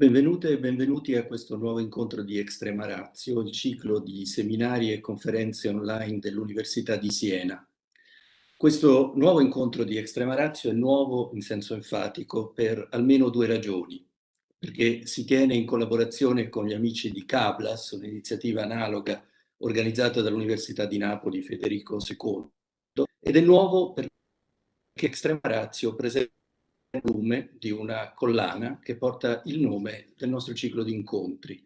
Benvenute e benvenuti a questo nuovo incontro di Extrema Ratio, il ciclo di seminari e conferenze online dell'Università di Siena. Questo nuovo incontro di Extrema Ratio è nuovo in senso enfatico per almeno due ragioni, perché si tiene in collaborazione con gli amici di Cablas, un'iniziativa analoga organizzata dall'Università di Napoli Federico II, ed è nuovo perché Extrema Ratio presenta volume di una collana che porta il nome del nostro ciclo di incontri.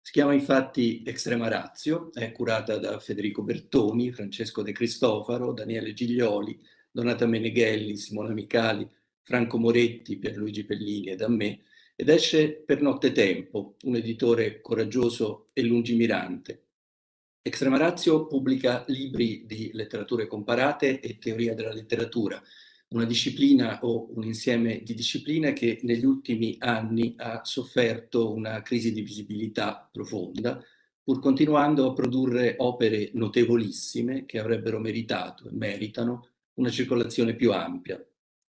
Si chiama infatti Extrema Razio, è curata da Federico Bertoni, Francesco De Cristofaro, Daniele Giglioli, Donata Meneghelli, Simona Micali, Franco Moretti, Pierluigi Pellini e da me, ed esce per Nottetempo, un editore coraggioso e lungimirante. Extrema Razio pubblica libri di letterature comparate e teoria della letteratura, una disciplina o un insieme di discipline che negli ultimi anni ha sofferto una crisi di visibilità profonda, pur continuando a produrre opere notevolissime che avrebbero meritato e meritano una circolazione più ampia.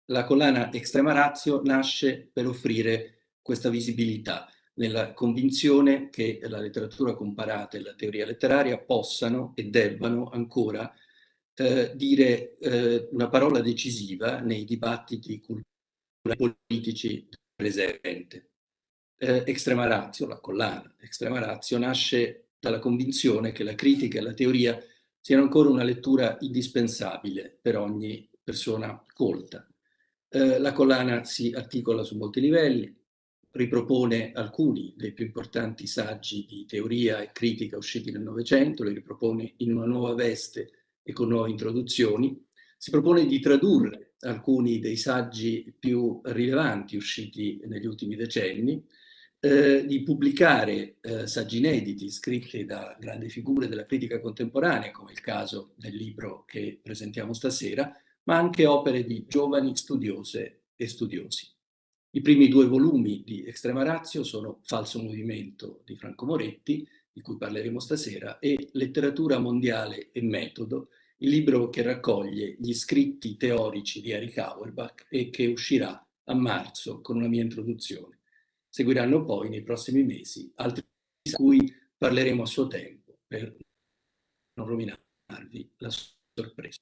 La collana Extrema Razio nasce per offrire questa visibilità, nella convinzione che la letteratura comparata e la teoria letteraria possano e debbano ancora eh, dire eh, una parola decisiva nei dibattiti culturali politici presente. Eh, extrema Ratio, la collana Extrema Ratio, nasce dalla convinzione che la critica e la teoria siano ancora una lettura indispensabile per ogni persona colta. Eh, la collana si articola su molti livelli, ripropone alcuni dei più importanti saggi di teoria e critica usciti nel Novecento, li ripropone in una nuova veste e con nuove introduzioni, si propone di tradurre alcuni dei saggi più rilevanti usciti negli ultimi decenni, eh, di pubblicare eh, saggi inediti scritti da grandi figure della critica contemporanea, come il caso del libro che presentiamo stasera, ma anche opere di giovani studiose e studiosi. I primi due volumi di Extrema Razio sono Falso Movimento di Franco Moretti, di cui parleremo stasera, e Letteratura mondiale e metodo, il libro che raccoglie gli scritti teorici di Eric Auerbach e che uscirà a marzo con una mia introduzione. Seguiranno poi nei prossimi mesi altri di cui parleremo a suo tempo per non rovinarvi la sorpresa.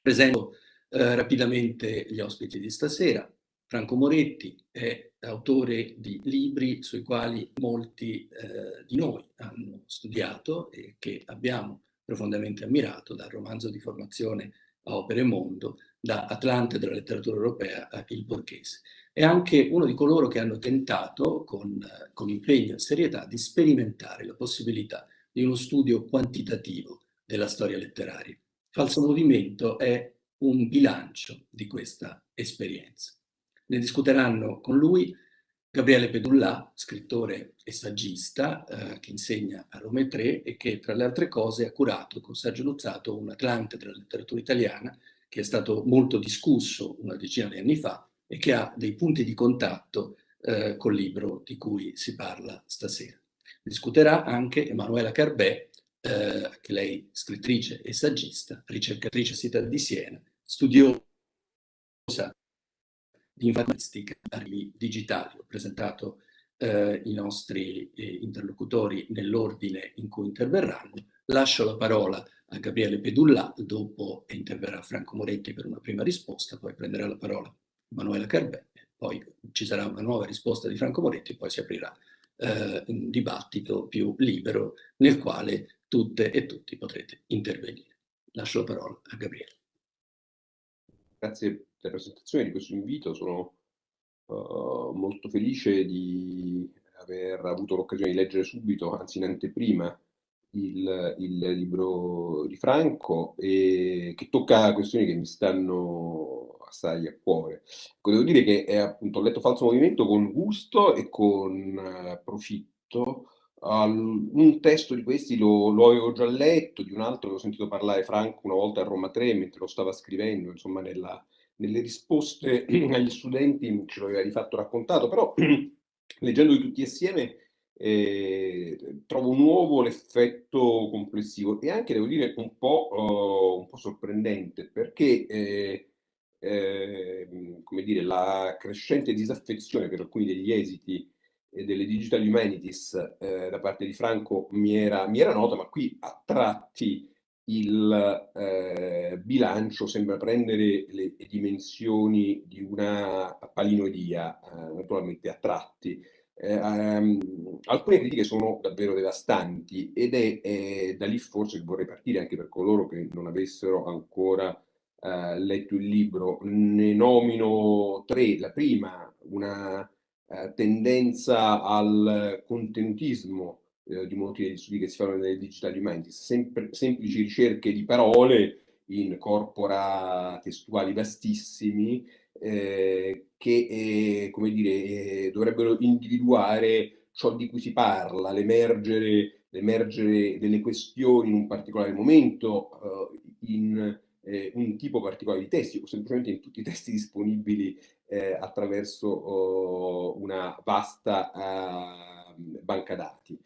Presento eh, rapidamente gli ospiti di stasera. Franco Moretti è autore di libri sui quali molti eh, di noi hanno studiato e che abbiamo profondamente ammirato, dal romanzo di formazione a Opere Mondo, da Atlante della letteratura europea a Il Borghese. È anche uno di coloro che hanno tentato, con, con impegno e serietà, di sperimentare la possibilità di uno studio quantitativo della storia letteraria. Falso Movimento è un bilancio di questa esperienza. Ne discuteranno con lui Gabriele Pedullà, scrittore e saggista, eh, che insegna a Roma 3 e che tra le altre cose ha curato con Sergio Luzzato un Atlante della letteratura italiana che è stato molto discusso una decina di anni fa e che ha dei punti di contatto eh, col libro di cui si parla stasera. Discuterà anche Emanuela Carbè, eh, che lei scrittrice e saggista, ricercatrice a Città di Siena, studiosa di informatica digitali. Ho presentato eh, i nostri eh, interlocutori nell'ordine in cui interverranno. Lascio la parola a Gabriele Pedullà, dopo interverrà Franco Moretti per una prima risposta, poi prenderà la parola Manuela Carbè, poi ci sarà una nuova risposta di Franco Moretti e poi si aprirà eh, un dibattito più libero nel quale tutte e tutti potrete intervenire. Lascio la parola a Gabriele. Grazie della presentazione, di questo invito. Sono uh, molto felice di aver avuto l'occasione di leggere subito, anzi in anteprima, il, il libro di Franco e che tocca questioni che mi stanno assai a cuore. Ecco, devo dire che è, appunto, ho letto Falso Movimento con gusto e con uh, profitto. Uh, un testo di questi lo, lo, avevo già letto, di un altro l'ho sentito parlare Franco una volta a Roma 3 mentre lo stava scrivendo, insomma, nella, nelle risposte agli studenti ce l'aveva di fatto raccontato, però leggendoli tutti assieme eh, trovo nuovo l'effetto complessivo e anche, devo dire, un po', uh, un po sorprendente, perché eh, eh, come dire, la crescente disaffezione per alcuni degli esiti delle Digital Humanities eh, da parte di Franco mi era, mi era nota, ma qui a tratti il eh, bilancio sembra prendere le dimensioni di una palinodia, eh, naturalmente a tratti. Eh, um, alcune critiche sono davvero devastanti ed è, è, da lì forse che vorrei partire anche per coloro che non avessero ancora eh, letto il libro. Ne nomino tre. La prima, una eh, tendenza al contenutismo eh, di molti degli studi che si fanno nelle digital humanities, Sem semplici ricerche di parole in corpora testuali vastissimi eh, che eh, come dire, eh, dovrebbero individuare ciò di cui si parla, l'emergere, delle questioni in un particolare momento, eh, in eh, un tipo particolare di testi o semplicemente in tutti i testi disponibili eh, attraverso oh, una vasta uh, banca dati.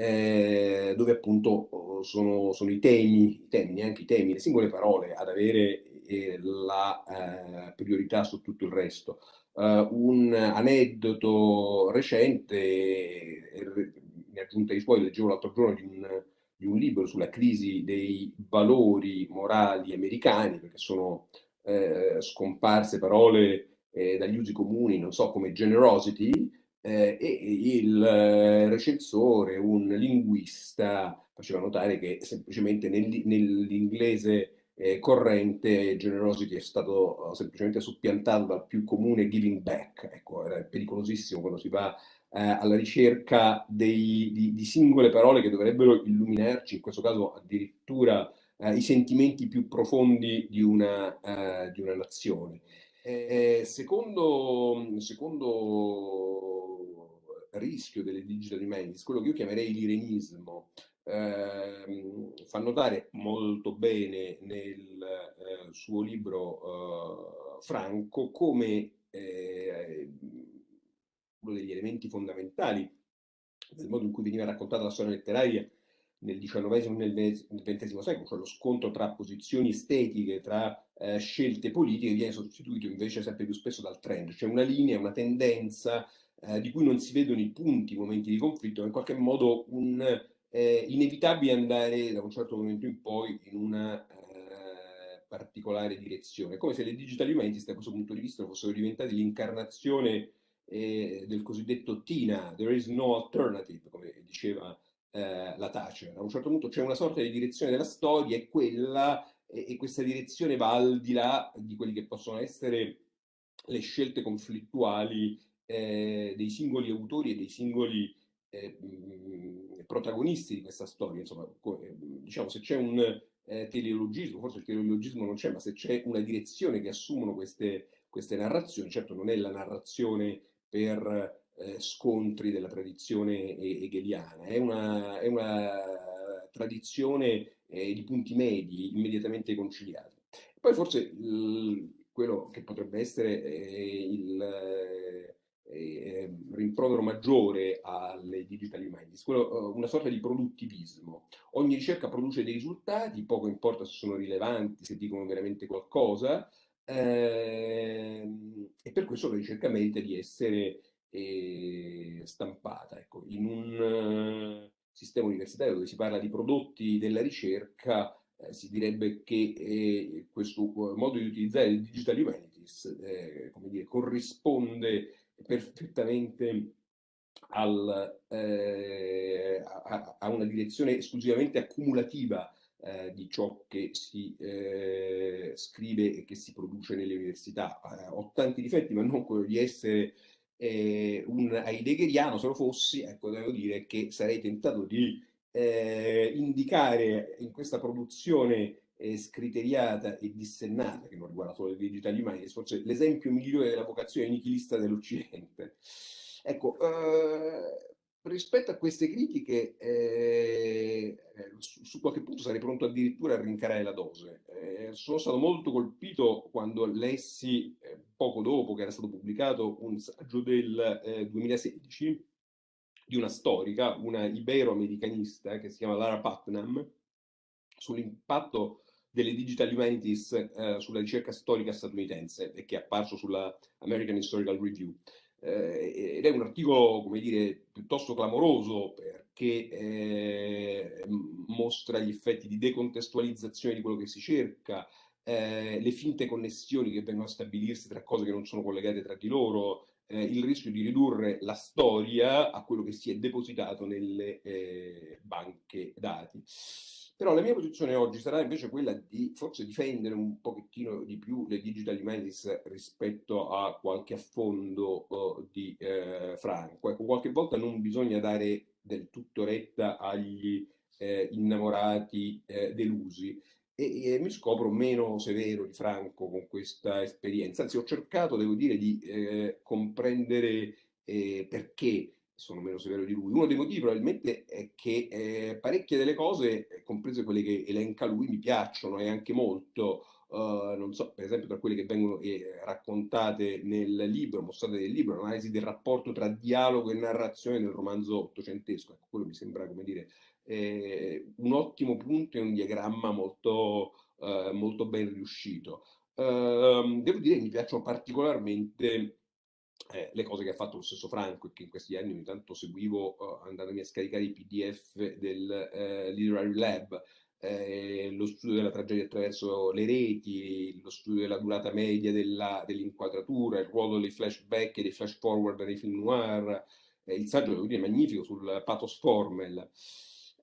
Eh, dove appunto oh, sono, sono, i temi, i temi, neanche i temi, le singole parole ad avere eh, la eh, priorità su tutto il resto. Uh, un aneddoto recente, in aggiunta ai suoi, leggevo l'altro giorno di un di un libro sulla crisi dei valori morali americani, perché sono eh, scomparse parole eh, dagli usi comuni, non so, come generosity, eh, e il eh, recensore, un linguista, faceva notare che semplicemente nel, nell'inglese eh, corrente generosity è stato semplicemente soppiantato dal più comune giving back. Ecco, era pericolosissimo quando si va eh, alla ricerca dei, di, di, singole parole che dovrebbero illuminarci, in questo caso addirittura eh, i sentimenti più profondi di una, eh, di una nazione. secondo, secondo rischio delle digital humanities, quello che io chiamerei l'irenismo, eh, fa notare molto bene nel eh, suo libro eh, Franco come eh, uno degli elementi fondamentali del modo in cui veniva raccontata la storia letteraria nel XIX e nel XX secolo, cioè lo scontro tra posizioni estetiche, tra eh, scelte politiche, viene sostituito invece sempre più spesso dal trend, cioè una linea, una tendenza eh, di cui non si vedono i punti, i momenti di conflitto, ma in qualche modo un eh, inevitabile andare da un certo momento in poi in una eh, particolare direzione, come se le digital humanities da questo punto di vista fossero diventate l'incarnazione eh, del cosiddetto TINA, there is no alternative, come diceva eh, la Thatcher. A un certo punto c'è una sorta di direzione della storia e quella, e, questa direzione va al di là di quelli che possono essere le scelte conflittuali eh, dei singoli autori e dei singoli eh, mh, protagonisti di questa storia. Insomma, eh, diciamo, se c'è un eh, teleologismo, forse il teleologismo non c'è, ma se c'è una direzione che assumono queste, queste narrazioni, certo non è la narrazione per eh, scontri della tradizione hegeliana, è una, è una tradizione eh, di punti medi immediatamente conciliati. Poi forse il, quello che potrebbe essere eh, il eh, rimprovero maggiore alle digital humanities, quello, una sorta di produttivismo. Ogni ricerca produce dei risultati, poco importa se sono rilevanti, se dicono veramente qualcosa, Ehm, e per questo la ricerca merita di essere eh, stampata. Ecco, in un uh, sistema universitario dove si parla di prodotti della ricerca, eh, si direbbe che eh, questo modo di utilizzare il digital humanities eh, come dire, corrisponde perfettamente al, eh, a, a, una direzione esclusivamente accumulativa eh, di ciò che si eh, scrive e che si produce nelle università. Eh, ho tanti difetti, ma non quello di essere eh, un heideggeriano, se lo fossi, ecco, devo dire che sarei tentato di eh, indicare in questa produzione eh, scriteriata e dissennata, che non riguarda solo le digital humanities, forse l'esempio migliore della vocazione nichilista dell'Occidente. Ecco, eh, rispetto a queste critiche, eh, su, su, qualche punto sarei pronto addirittura a rincarare la dose. Eh, sono stato molto colpito quando lessi, eh, poco dopo che era stato pubblicato, un saggio del 2016 eh, di una storica, una ibero-americanista che si chiama Lara Putnam, sull'impatto delle digital humanities eh, sulla ricerca storica statunitense e che è apparso sulla American Historical Review. eh, ed è un articolo, come dire, piuttosto clamoroso perché eh, mostra gli effetti di decontestualizzazione di quello che si cerca, eh, le finte connessioni che vengono a stabilirsi tra cose che non sono collegate tra di loro, eh, il rischio di ridurre la storia a quello che si è depositato nelle eh, banche dati. Però la mia posizione oggi sarà invece quella di forse difendere un pochettino di più le digital humanities rispetto a qualche affondo uh, di eh, Franco. Ecco, qualche volta non bisogna dare del tutto retta agli eh, innamorati eh, delusi e, e, mi scopro meno severo di Franco con questa esperienza. Anzi, ho cercato, devo dire, di eh, comprendere eh, perché sono meno severo di lui. Uno dei motivi probabilmente è che eh, parecchie delle cose, comprese quelle che elenca lui, mi piacciono e anche molto. Uh, non so, per esempio, tra quelle che vengono eh, raccontate nel libro, mostrate nel libro, l'analisi del rapporto tra dialogo e narrazione nel romanzo ottocentesco. Ecco, quello mi sembra, come dire, eh, un ottimo punto e un diagramma molto, uh, molto ben riuscito. Uh, devo dire che mi piacciono particolarmente eh, le cose che ha fatto lo stesso Franco e che in questi anni ogni tanto seguivo uh, andandomi a scaricare i pdf del uh, Literary Lab, eh, lo studio della tragedia attraverso le reti, lo studio della durata media della, dell'inquadratura, il ruolo dei flashback e dei flash forward nei film noir, eh, il saggio devo dire magnifico sul pathos formel.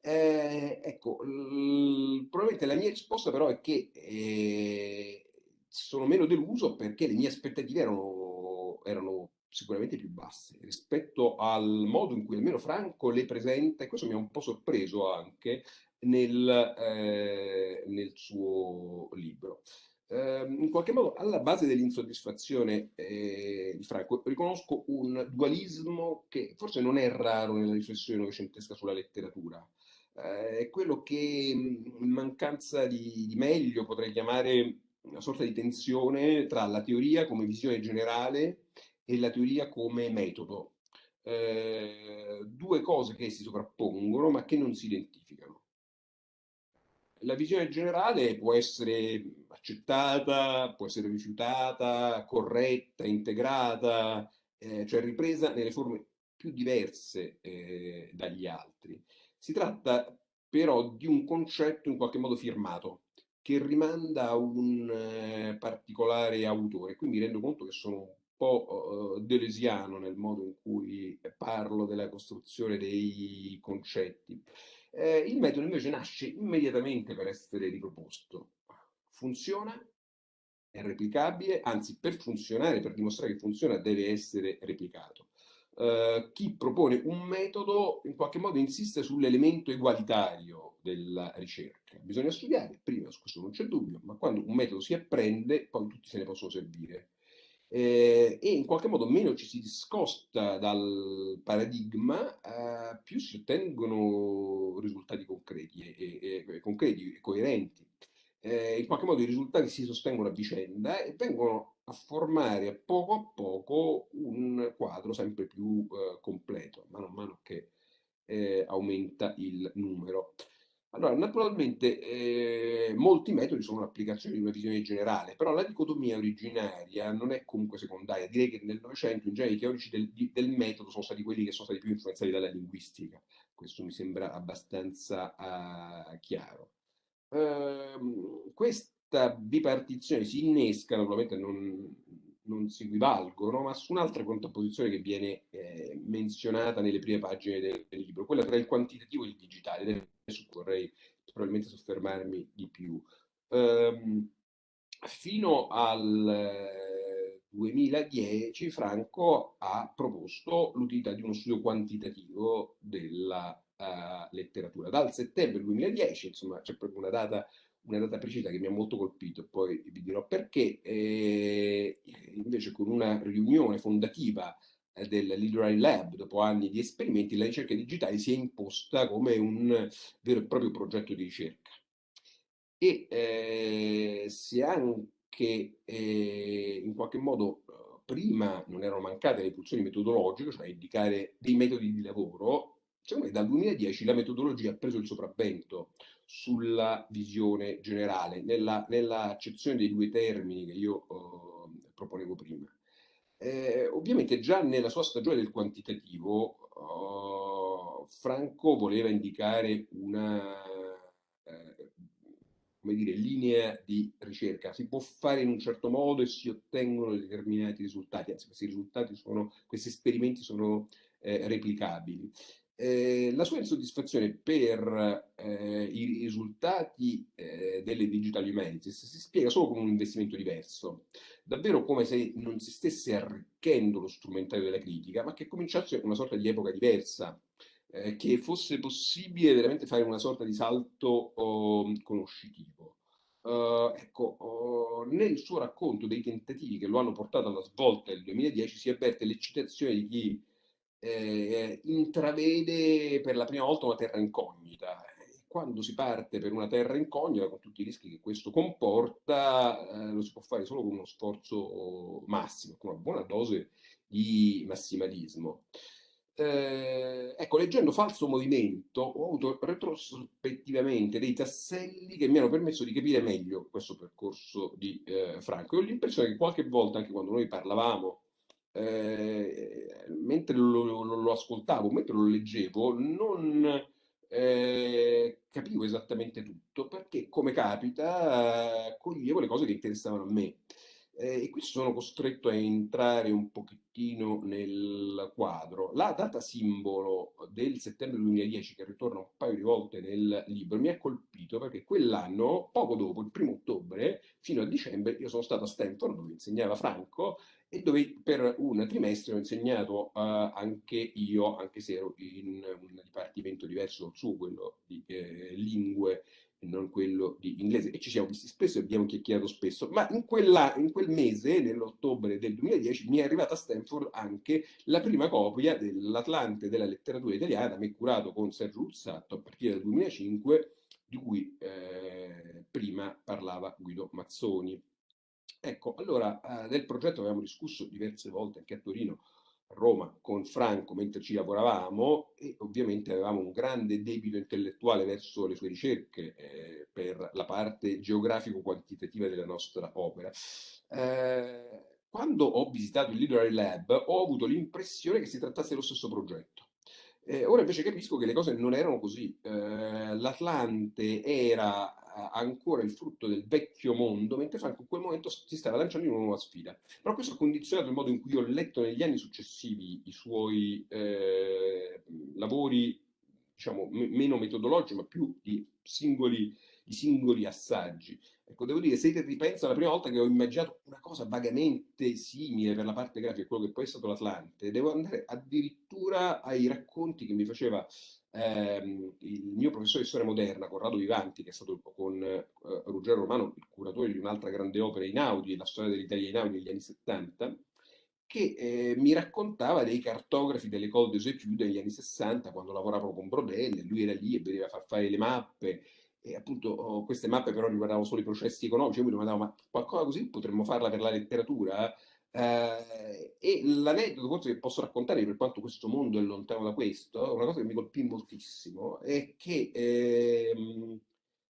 Eh, ecco, l- probabilmente la mia risposta però è che eh, sono meno deluso perché le mie aspettative erano, erano sicuramente più basse rispetto al modo in cui almeno Franco le presenta, e questo mi ha un po' sorpreso anche nel, eh, nel suo libro. Eh, in qualche modo, alla base dell'insoddisfazione eh, di Franco, riconosco un dualismo che forse non è raro nella riflessione novecentesca sulla letteratura. Eh, è quello che in mancanza di, di meglio potrei chiamare una sorta di tensione tra la teoria come visione generale e la teoria come metodo. Eh, due cose che si sovrappongono ma che non si identificano. La visione generale può essere accettata, può essere rifiutata, corretta, integrata, eh, cioè ripresa nelle forme più diverse eh, dagli altri. Si tratta però di un concetto in qualche modo firmato, che rimanda a un eh, particolare autore. Qui mi rendo conto che sono po' delesiano nel modo in cui parlo della costruzione dei concetti. Eh, il metodo invece nasce immediatamente per essere riproposto. Funziona, è replicabile, anzi per funzionare, per dimostrare che funziona, deve essere replicato. Uh, chi propone un metodo in qualche modo insiste sull'elemento egualitario della ricerca. Bisogna studiare, prima su questo non c'è dubbio, ma quando un metodo si apprende, poi tutti se ne possono servire eh, e in qualche modo meno ci si discosta dal paradigma, eh, più si ottengono risultati concreti e, e, e concreti coerenti. Eh, in qualche modo i risultati si sostengono a vicenda e vengono a formare a poco a poco un quadro sempre più eh, completo, mano a mano che eh, aumenta il numero. Allora, naturalmente eh, molti metodi sono un'applicazione di una visione generale, però la dicotomia originaria non è comunque secondaria. Direi che nel Novecento in genere i teorici del, del, metodo sono stati quelli che sono stati più influenzati dalla linguistica. Questo mi sembra abbastanza uh, chiaro. Uh, questa bipartizione si innesca, naturalmente non, non si equivalgono, ma su un'altra contrapposizione che viene eh, menzionata nelle prime pagine del, del, libro, quella tra il quantitativo e il digitale, su cui vorrei probabilmente soffermarmi di più. Um, fino al 2010 Franco ha proposto l'utilità di uno studio quantitativo della uh, letteratura. Dal settembre 2010, insomma, c'è proprio una data una data precisa che mi ha molto colpito, e poi vi dirò perché, eh, invece con una riunione fondativa eh, del Literary Lab, dopo anni di esperimenti, la ricerca digitale si è imposta come un vero e proprio progetto di ricerca. E eh, se anche eh, in qualche modo eh, prima non erano mancate le pulsioni metodologiche, cioè indicare dei metodi di lavoro, secondo me dal 2010 la metodologia ha preso il sopravvento sulla visione generale, nella, nella accezione dei due termini che io uh, proponevo prima. Eh, ovviamente già nella sua stagione del quantitativo, uh, Franco voleva indicare una eh, dire, linea di ricerca. Si può fare in un certo modo e si ottengono determinati risultati, anzi questi risultati sono, questi esperimenti sono eh, replicabili. Eh, la sua insoddisfazione per eh, i risultati eh, delle digital humanities si spiega solo con un investimento diverso, davvero come se non si stesse arricchendo lo strumentario della critica, ma che cominciasse una sorta di epoca diversa, eh, che fosse possibile veramente fare una sorta di salto oh, conoscitivo. Uh, ecco, oh, nel suo racconto dei tentativi che lo hanno portato alla svolta del 2010 si avverte l'eccitazione di chi eh, intravede per la prima volta una terra incognita. Quando si parte per una terra incognita, con tutti i rischi che questo comporta, eh, lo si può fare solo con uno sforzo massimo, con una buona dose di massimalismo. Eh, ecco, leggendo Falso Movimento ho avuto retrospettivamente dei tasselli che mi hanno permesso di capire meglio questo percorso di eh, Franco. E ho l'impressione che qualche volta, anche quando noi parlavamo eh, mentre lo, lo, lo, ascoltavo, mentre lo leggevo, non eh, capivo esattamente tutto, perché come capita, eh, coglievo le cose che interessavano a me. Eh, e qui sono costretto a entrare un pochettino nel quadro. La data simbolo del settembre 2010, che ritorna un paio di volte nel libro, mi ha colpito perché quell'anno, poco dopo, il primo ottobre, fino a dicembre, io sono stato a Stanford dove insegnava Franco e dove per un trimestre ho insegnato uh, anche io, anche se ero in un dipartimento diverso dal suo, quello di eh, lingue non quello di inglese, e ci siamo visti spesso e abbiamo chiacchierato spesso, ma in, quella, in quel mese, nell'ottobre del 2010, mi è arrivata a Stanford anche la prima copia dell'Atlante della letteratura italiana, mi curato con Sergio Luzzatto a partire dal 2005, di cui eh, prima parlava Guido Mazzoni. Ecco, allora eh, del progetto avevamo discusso diverse volte anche a Torino, Roma, con Franco mentre ci lavoravamo e ovviamente avevamo un grande debito intellettuale verso le sue ricerche eh, per la parte geografico-quantitativa della nostra opera. Eh, quando ho visitato il Literary Lab ho avuto l'impressione che si trattasse dello stesso progetto. Eh, ora invece capisco che le cose non erano così. Eh, L'Atlante era ancora il frutto del vecchio mondo, mentre Franco in quel momento si stava lanciando in una nuova sfida. Però questo ha condizionato il modo in cui ho letto negli anni successivi i suoi eh, lavori, diciamo, meno metodologici, ma più di singoli, di singoli assaggi. Ecco, devo dire, se ripenso alla prima volta che ho immaginato una cosa vagamente simile per la parte grafica, quello che poi è stato l'Atlante, devo andare addirittura ai racconti che mi faceva ehm, il mio professore di storia moderna, Corrado Vivanti, che è stato con eh, Ruggero Romano il curatore di un'altra grande opera in Audi, la storia dell'Italia in Audi negli anni 70, che eh, mi raccontava dei cartografi delle Col des Études negli anni 60, quando lavoravano con Brodelle, lui era lì e vedeva far fare le mappe, e appunto oh, queste mappe però riguardavano solo i processi economici, io mi domandavo ma qualcosa così potremmo farla per la letteratura? Eh, e l'aneddoto forse che posso raccontare per quanto questo mondo è lontano da questo, una cosa che mi colpì moltissimo, è che eh,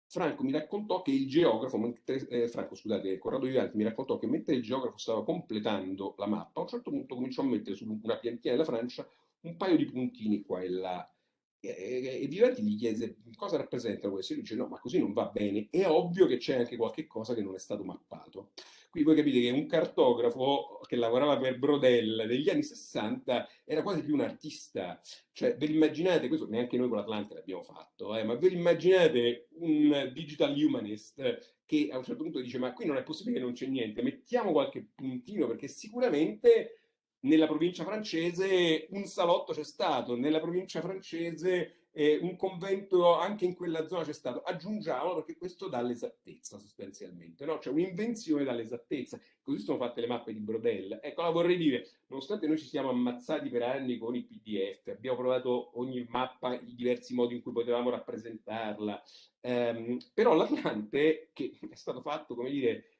Franco mi raccontò che il geografo, mentre, eh, Franco scusate, Corrado Vivanti mi raccontò che mentre il geografo stava completando la mappa, a un certo punto cominciò a mettere su una piantina della Francia un paio di puntini qua e là. E, e Vivanti gli chiese cosa rappresenta questo? E lui dice no ma così non va bene. È ovvio che c'è anche qualche cosa che non è stato mappato qui voi capite che un cartografo che lavorava per Brodel negli anni 60 era quasi più un artista. Cioè ve l'immaginate questo neanche noi con l'Atlante l'abbiamo fatto eh, ma ve l'immaginate un digital humanist che a un certo punto dice ma qui non è possibile che non c'è niente mettiamo qualche puntino perché sicuramente nella provincia francese un salotto c'è stato, nella provincia francese eh, un convento anche in quella zona c'è stato. Aggiungiamo perché questo dà l'esattezza sostanzialmente, no? C'è un'invenzione dall'esattezza. Così sono fatte le mappe di Brodel. Ecco, la vorrei dire, nonostante noi ci siamo ammazzati per anni con i PDF, abbiamo provato ogni mappa, i diversi modi in cui potevamo rappresentarla, ehm, però l'Atlante, che è stato fatto, come dire,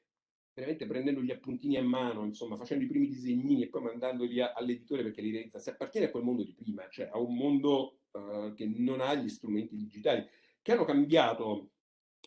veramente prendendo gli appuntini a mano, insomma, facendo i primi disegnini e poi mandandoli all'editore perché li realizza, si appartiene a quel mondo di prima, cioè a un mondo uh, che non ha gli strumenti digitali, che hanno cambiato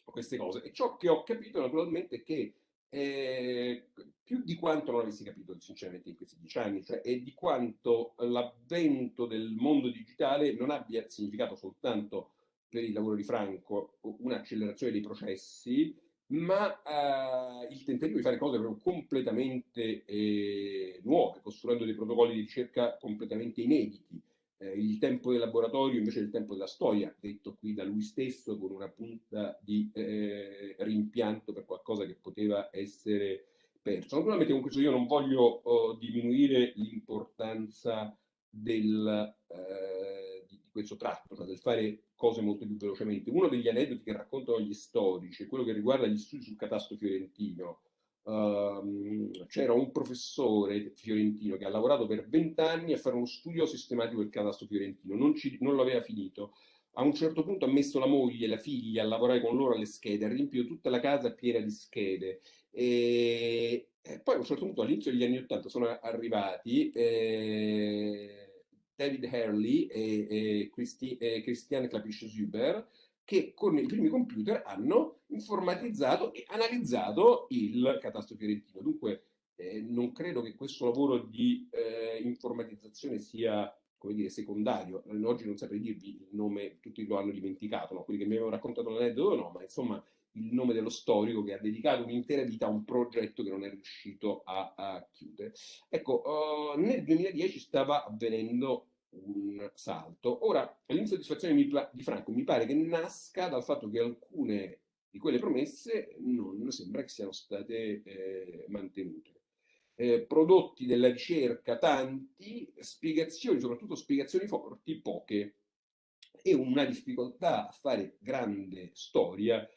queste cose. E ciò che ho capito naturalmente è che eh, più di quanto non avessi capito sinceramente in questi dieci anni, cioè e di quanto l'avvento del mondo digitale non abbia significato soltanto per il lavoro di Franco un'accelerazione dei processi, ma eh, il tentativo di fare cose proprio completamente eh, nuove, costruendo dei protocolli di ricerca completamente inediti. Eh, il tempo del laboratorio invece del tempo della storia, detto qui da lui stesso con una punta di eh, rimpianto per qualcosa che poteva essere perso. Naturalmente con questo io non voglio oh, diminuire l'importanza del, eh, di, questo tratto, cioè del fare cose molto più velocemente. Uno degli aneddoti che raccontano gli storici è quello che riguarda gli studi sul catasto fiorentino. Uh, c'era un professore fiorentino che ha lavorato per vent'anni a fare uno studio sistematico del catasto fiorentino, non, ci, non lo aveva finito. A un certo punto ha messo la moglie e la figlia a lavorare con loro alle schede, ha riempito tutta la casa piena di schede. E, e poi a un certo punto, all'inizio degli anni Ottanta, sono arrivati. Eh, David Hurley e, e, Christi, e Christiane Klapisch-Zuber, che con i primi computer hanno informatizzato e analizzato il catasto fiorentino. Dunque eh, non credo che questo lavoro di eh, informatizzazione sia come dire, secondario. Oggi non saprei dirvi il nome, tutti lo hanno dimenticato, no? quelli che mi avevano raccontato l'aneddoto no, ma insomma il nome dello storico che ha dedicato un'intera vita a un progetto che non è riuscito a, a chiudere. Ecco, uh, nel 2010 stava avvenendo un salto. Ora, l'insoddisfazione di Franco mi pare che nasca dal fatto che alcune di quelle promesse non sembra che siano state eh, mantenute. Eh, prodotti della ricerca tanti, spiegazioni, soprattutto spiegazioni forti, poche. E una difficoltà a fare grande storia,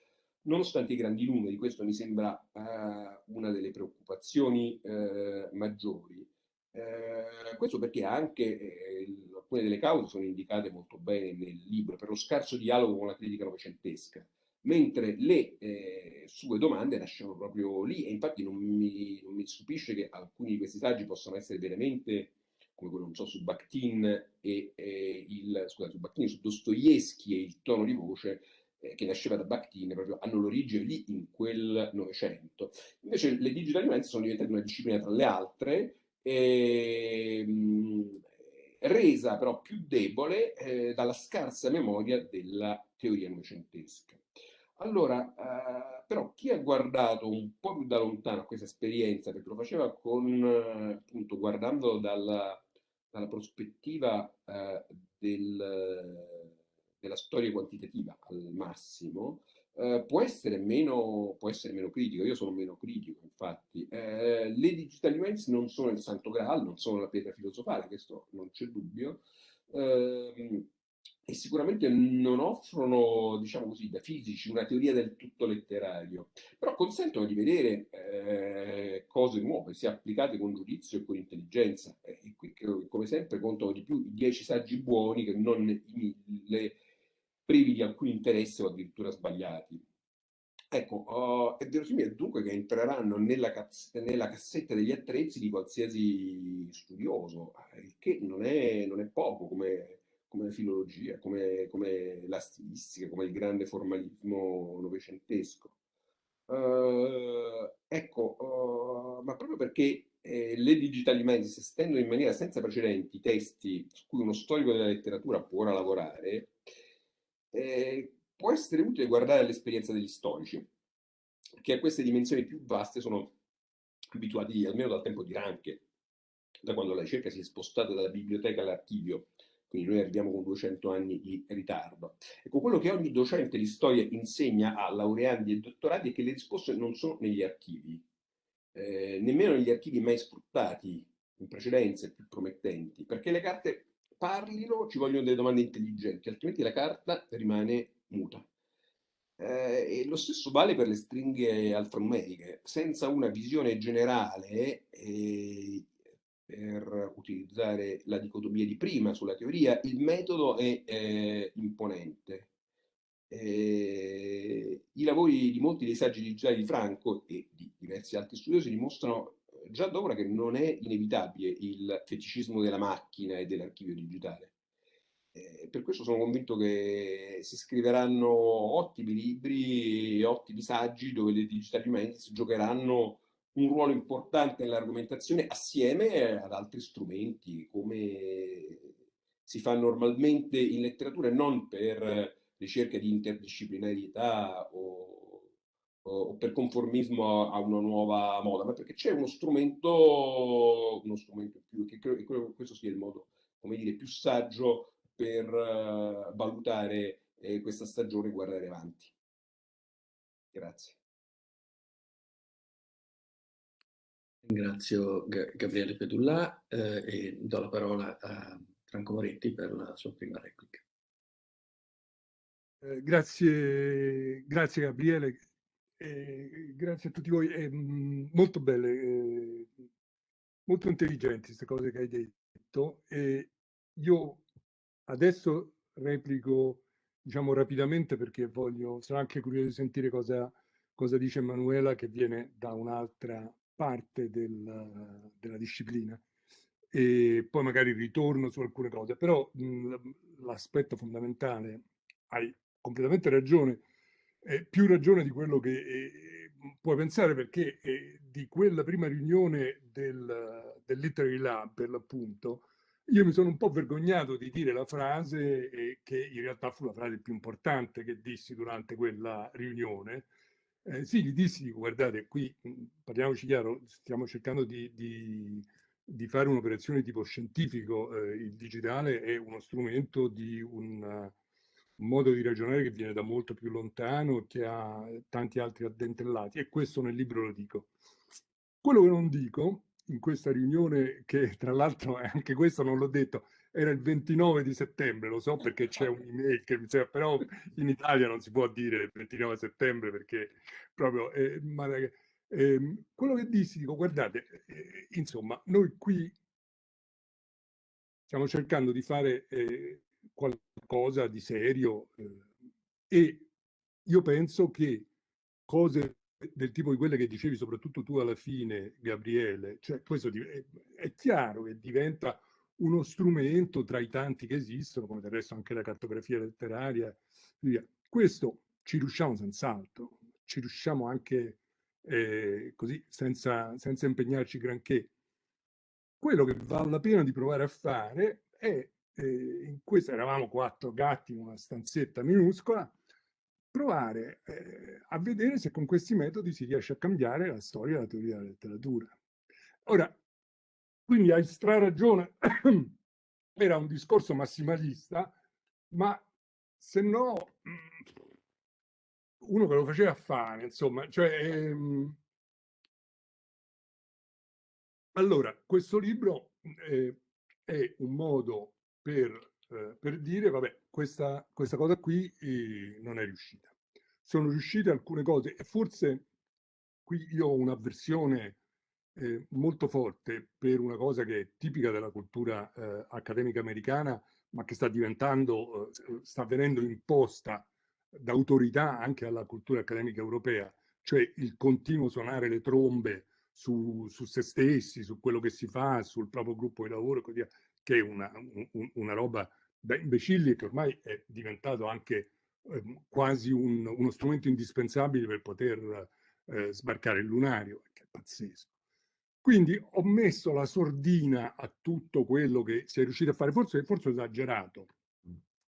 nonostante i grandi numeri, questo mi sembra eh, una delle preoccupazioni eh, maggiori. Eh, questo perché anche eh, alcune delle cause sono indicate molto bene nel libro per lo scarso dialogo con la critica novecentesca, mentre le eh, sue domande nascono proprio lì e infatti non mi, non mi, stupisce che alcuni di questi saggi possano essere veramente come quello, non so, su Bakhtin e il, scusate, su Bakhtin, su Dostoevsky e il tono di voce eh, che nasceva da Bakhtin proprio hanno l'origine lì in quel Novecento. Invece le digital humanities sono diventate una disciplina tra le altre eh, resa però più debole eh, dalla scarsa memoria della teoria novecentesca. Allora, eh, però chi ha guardato un po' più da lontano questa esperienza, perché lo faceva con, appunto, guardando dalla, dalla prospettiva eh, del, della storia quantitativa al massimo, eh, può, essere meno, può essere meno critico, io sono meno critico infatti. Eh, le digital events non sono il santo graal, non sono la pietra filosofale, questo non c'è dubbio, eh, e sicuramente non offrono, diciamo così, da fisici una teoria del tutto letterario, però consentono di vedere eh, cose nuove, sia applicate con giudizio e con intelligenza. E qui, come sempre, contano di più i dieci saggi buoni che non i mille privi di alcun interesse o addirittura sbagliati. Ecco, uh, è verosimile dunque che entreranno nella, nella, cassetta degli attrezzi di qualsiasi studioso, il che non è, non è poco come, come filologia, come, come, la stilistica, come il grande formalismo novecentesco. Uh, ecco, uh, ma proprio perché eh, le digital humanities estendono in maniera senza precedenti testi su cui uno storico della letteratura può ora lavorare, eh, può essere utile guardare l'esperienza degli storici, che a queste dimensioni più vaste sono abituati almeno dal tempo di Ranche, da quando la ricerca si è spostata dalla biblioteca all'archivio, quindi noi arriviamo con 200 anni di ritardo. Ecco, quello che ogni docente di storia insegna a laureandi e dottorati è che le risposte non sono negli archivi, eh, nemmeno negli archivi mai sfruttati in precedenza più promettenti, perché le carte parlino ci vogliono delle domande intelligenti, altrimenti la carta rimane muta. Eh, e lo stesso vale per le stringhe alfanumeriche. Senza una visione generale, eh, per utilizzare la dicotomia di prima sulla teoria, il metodo è eh, imponente. I lavori di molti dei saggi digitali di Franco e di diversi altri studiosi dimostrano già da ora che non è inevitabile il feticismo della macchina e dell'archivio digitale. Eh, per questo sono convinto che si scriveranno ottimi libri, ottimi saggi dove le digital humanities giocheranno un ruolo importante nell'argomentazione assieme ad altri strumenti come si fa normalmente in letteratura e non per ricerca di interdisciplinarietà o, o, per conformismo a una nuova moda, ma perché c'è uno strumento, uno strumento più, che credo che questo sia il modo, come dire, più saggio per uh, valutare eh, questa stagione e guardare avanti. Grazie. Ringrazio Gabriele Pedullà eh, e do la parola a Franco Moretti per la sua prima replica. Eh, grazie, grazie Gabriele, eh, grazie a tutti voi. È mm, molto belle, eh, molto intelligenti queste cose che hai detto. Io adesso replico diciamo rapidamente perché voglio, sono anche curioso di sentire cosa, cosa dice Emanuela che viene da un'altra parte del, della disciplina e poi magari ritorno su alcune cose, però l'aspetto fondamentale, hai completamente ragione, eh, più ragione di quello che eh, puoi pensare perché eh, di quella prima riunione del, del Literary Lab per l'appunto, io mi sono un po' vergognato di dire la frase eh, che in realtà fu la frase più importante che dissi durante quella riunione. Eh, sì, gli dissi, guardate, qui parliamoci chiaro, stiamo cercando di, di, di fare un'operazione tipo scientifico, eh, il digitale è uno strumento di un un modo di ragionare che viene da molto più lontano, che ha tanti altri addentellati e questo nel libro lo dico. Quello che non dico in questa riunione, che tra l'altro anche questo non l'ho detto, era il 29 di settembre, lo so perché c'è un'email che mi serve, però in Italia non si può dire il 29 settembre perché proprio... Eh, ma, eh, quello che dissi, dico, guardate, eh, insomma, noi qui stiamo cercando di fare eh, qualcosa di serio eh, e io penso che cose del tipo di quelle che dicevi soprattutto tu alla fine Gabriele, cioè questo è, è chiaro che diventa uno strumento tra i tanti che esistono, come del resto anche la cartografia letteraria, via. questo ci riusciamo senz'altro, ci riusciamo anche eh, così senza, senza impegnarci granché. Quello che vale la pena di provare a fare è eh, in questo eravamo quattro gatti in una stanzetta minuscola, provare eh, a vedere se con questi metodi si riesce a cambiare la storia della teoria della letteratura. Ora, quindi hai straragione, era un discorso massimalista, ma se no mm, uno che lo faceva fare, insomma, cioè... Ehm, allora, questo libro eh, è un modo per, eh, per dire, vabbè, questa, questa cosa qui eh, non è riuscita. Sono riuscite alcune cose e forse qui io ho un'avversione eh, molto forte per una cosa che è tipica della cultura eh, accademica americana, ma che sta diventando, eh, sta venendo imposta d'autorità anche alla cultura accademica europea, cioè il continuo suonare le trombe su, su, se stessi, su quello che si fa, sul proprio gruppo di lavoro e così via che è una, un, una roba da imbecilli che ormai è diventato anche eh, quasi un, uno strumento indispensabile per poter eh, sbarcare il lunario, che è pazzesco. Quindi ho messo la sordina a tutto quello che si è riuscito a fare, forse, forse esagerato,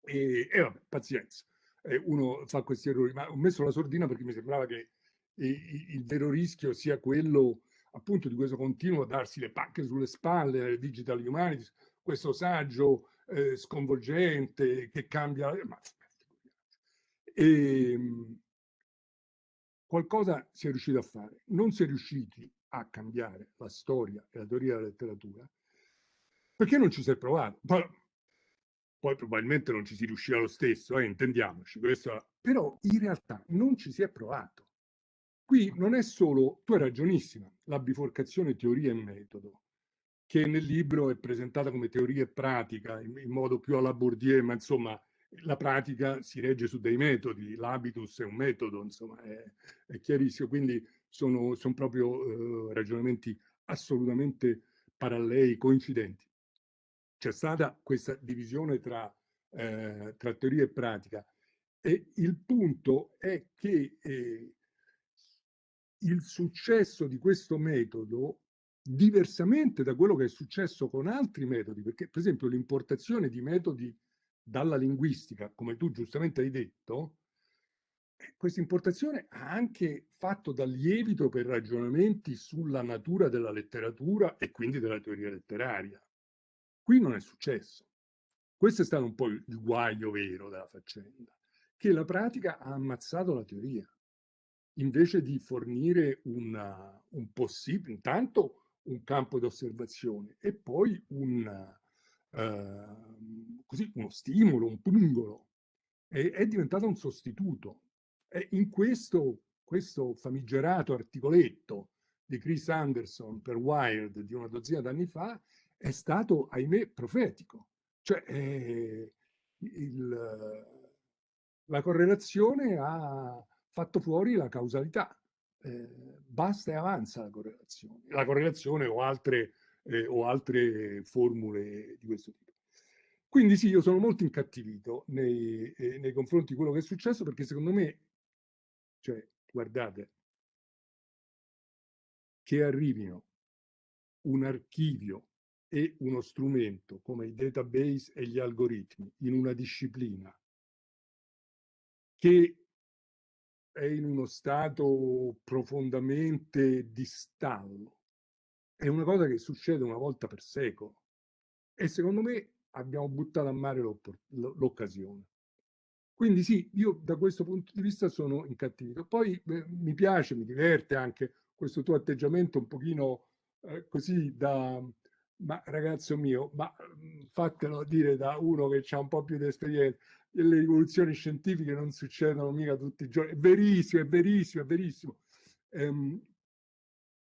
e, e vabbè, pazienza, eh, uno fa questi errori, ma ho messo la sordina perché mi sembrava che il, il vero rischio sia quello appunto di questo continuo darsi le pacche sulle spalle alle digital humanities, questo saggio eh, sconvolgente che cambia... Ma, e, ehm, qualcosa si è riuscito a fare. Non si è riusciti a cambiare la storia e la teoria della letteratura perché non ci si è provato. Poi, poi probabilmente non ci si riuscirà lo stesso, eh, intendiamoci. Questo, però in realtà non ci si è provato. Qui non è solo, tu hai ragionissima, la biforcazione teoria e metodo che nel libro è presentata come teoria e pratica in, in modo più alla Bourdieu, ma insomma la pratica si regge su dei metodi, l'habitus è un metodo, insomma è, è chiarissimo, quindi sono, sono proprio eh, ragionamenti assolutamente paralleli, coincidenti. C'è stata questa divisione tra eh, tra teoria e pratica. E il punto è che eh, il successo di questo metodo, diversamente da quello che è successo con altri metodi, perché per esempio l'importazione di metodi dalla linguistica, come tu giustamente hai detto, eh, questa importazione ha anche fatto da lievito per ragionamenti sulla natura della letteratura e quindi della teoria letteraria. Qui non è successo. Questo è stato un po' il guaio vero della faccenda, che la pratica ha ammazzato la teoria, invece di fornire una, un possibile, intanto un campo di osservazione e poi un, uh, così, uno stimolo, un pungolo. E, è diventato un sostituto. E in questo, questo famigerato articoletto di Chris Anderson per Wired di una dozzina d'anni fa è stato, ahimè, profetico. Cioè, eh, il, la correlazione ha fatto fuori la causalità. Eh, basta e avanza la correlazione. La correlazione o altre, eh, o altre formule di questo tipo. Quindi sì, io sono molto incattivito nei, eh, nei confronti di quello che è successo perché secondo me, cioè, guardate, che arrivino un archivio e uno strumento come i database e gli algoritmi in una disciplina che è in uno stato profondamente di stallo. È una cosa che succede una volta per secolo e secondo me abbiamo buttato a mare l'occasione. Quindi sì, io da questo punto di vista sono incattivito. Poi eh, mi piace, mi diverte anche questo tuo atteggiamento un pochino eh, così da, ma ragazzo mio, ma mhmm, fatelo dire da uno che ha un po' più di esperienza, le rivoluzioni scientifiche non succedono mica tutti i giorni, è verissimo, è verissimo, è verissimo. Ehm,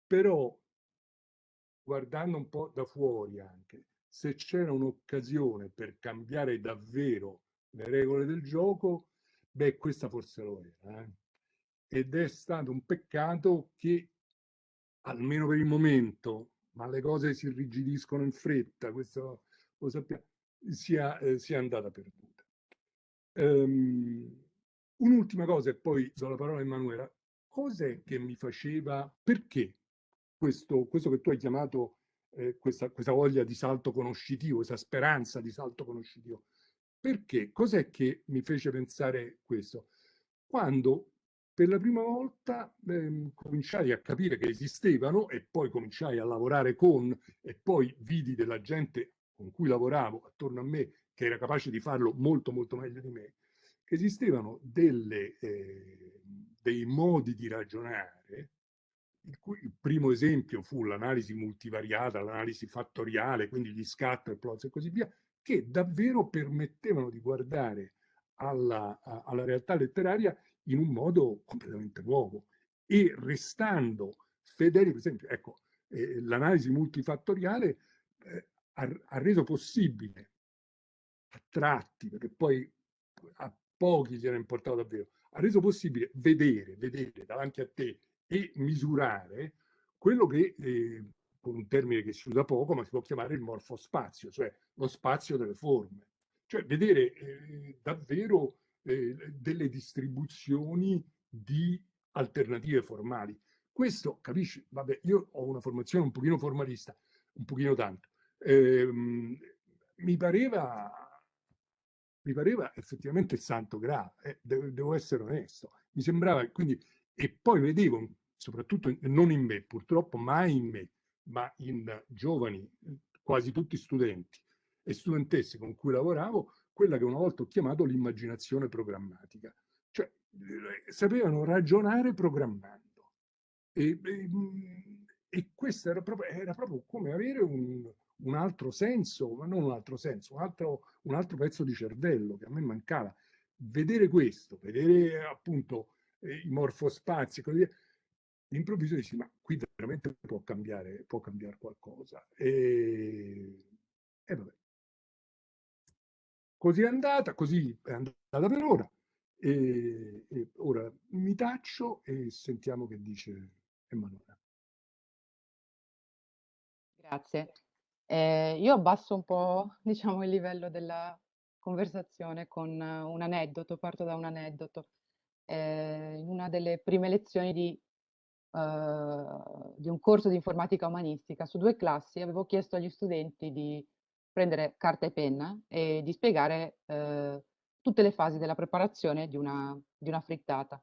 però, guardando un po' da fuori anche, se c'era un'occasione per cambiare davvero le regole del gioco, beh, questa forse lo era. Eh? Ed è stato un peccato che, almeno per il momento, ma le cose si irrigidiscono in fretta, questo lo sappiamo, sia, eh, sia andata perduta. Um, Un'ultima cosa e poi do la parola a Emanuela. Cos'è che mi faceva, perché questo, questo che tu hai chiamato eh, questa, questa voglia di salto conoscitivo, questa speranza di salto conoscitivo, perché? Cos'è che mi fece pensare questo? Quando per la prima volta eh, cominciai a capire che esistevano e poi cominciai a lavorare con e poi vidi della gente con cui lavoravo attorno a me che era capace di farlo molto molto meglio di me, che esistevano delle, eh, dei modi di ragionare, il, cui, il primo esempio fu l'analisi multivariata, l'analisi fattoriale, quindi gli scatter plots e così via, che davvero permettevano di guardare alla, alla realtà letteraria in un modo completamente nuovo e restando fedeli, per esempio, ecco, eh, l'analisi multifattoriale eh, ha, ha, reso possibile a tratti, perché poi a pochi gli era importato davvero, ha reso possibile vedere, vedere davanti a te e misurare quello che, eh, con un termine che si usa poco, ma si può chiamare il morfospazio, cioè lo spazio delle forme. Cioè vedere eh, davvero eh, delle distribuzioni di alternative formali. Questo, capisci? Vabbè, io ho una formazione un pochino formalista, un pochino tanto. Ehm, mi pareva mi pareva effettivamente il santo graal, eh, devo, essere onesto. Mi sembrava, quindi, e poi vedevo, soprattutto non in me, purtroppo mai in me, ma in giovani, quasi tutti studenti e studentesse con cui lavoravo, quella che una volta ho chiamato l'immaginazione programmatica. Cioè, sapevano ragionare programmando. E, e, e questo era proprio, era proprio, come avere un, un, altro senso, ma non un altro senso, un altro, un altro, pezzo di cervello che a me mancava. Vedere questo, vedere appunto eh, i morfospazi, così via, improvviso dici, ma qui veramente può cambiare, può cambiare qualcosa. E, e vabbè. Così è andata, così è andata per ora. E, e ora mi taccio e sentiamo che dice Emanuele. Grazie. Eh, io abbasso un po', diciamo, il livello della conversazione con un aneddoto, parto da un aneddoto. Eh, in una delle prime lezioni di, uh, di un corso di informatica umanistica su due classi avevo chiesto agli studenti di prendere carta e penna e di spiegare uh, tutte le fasi della preparazione di una, di una frittata.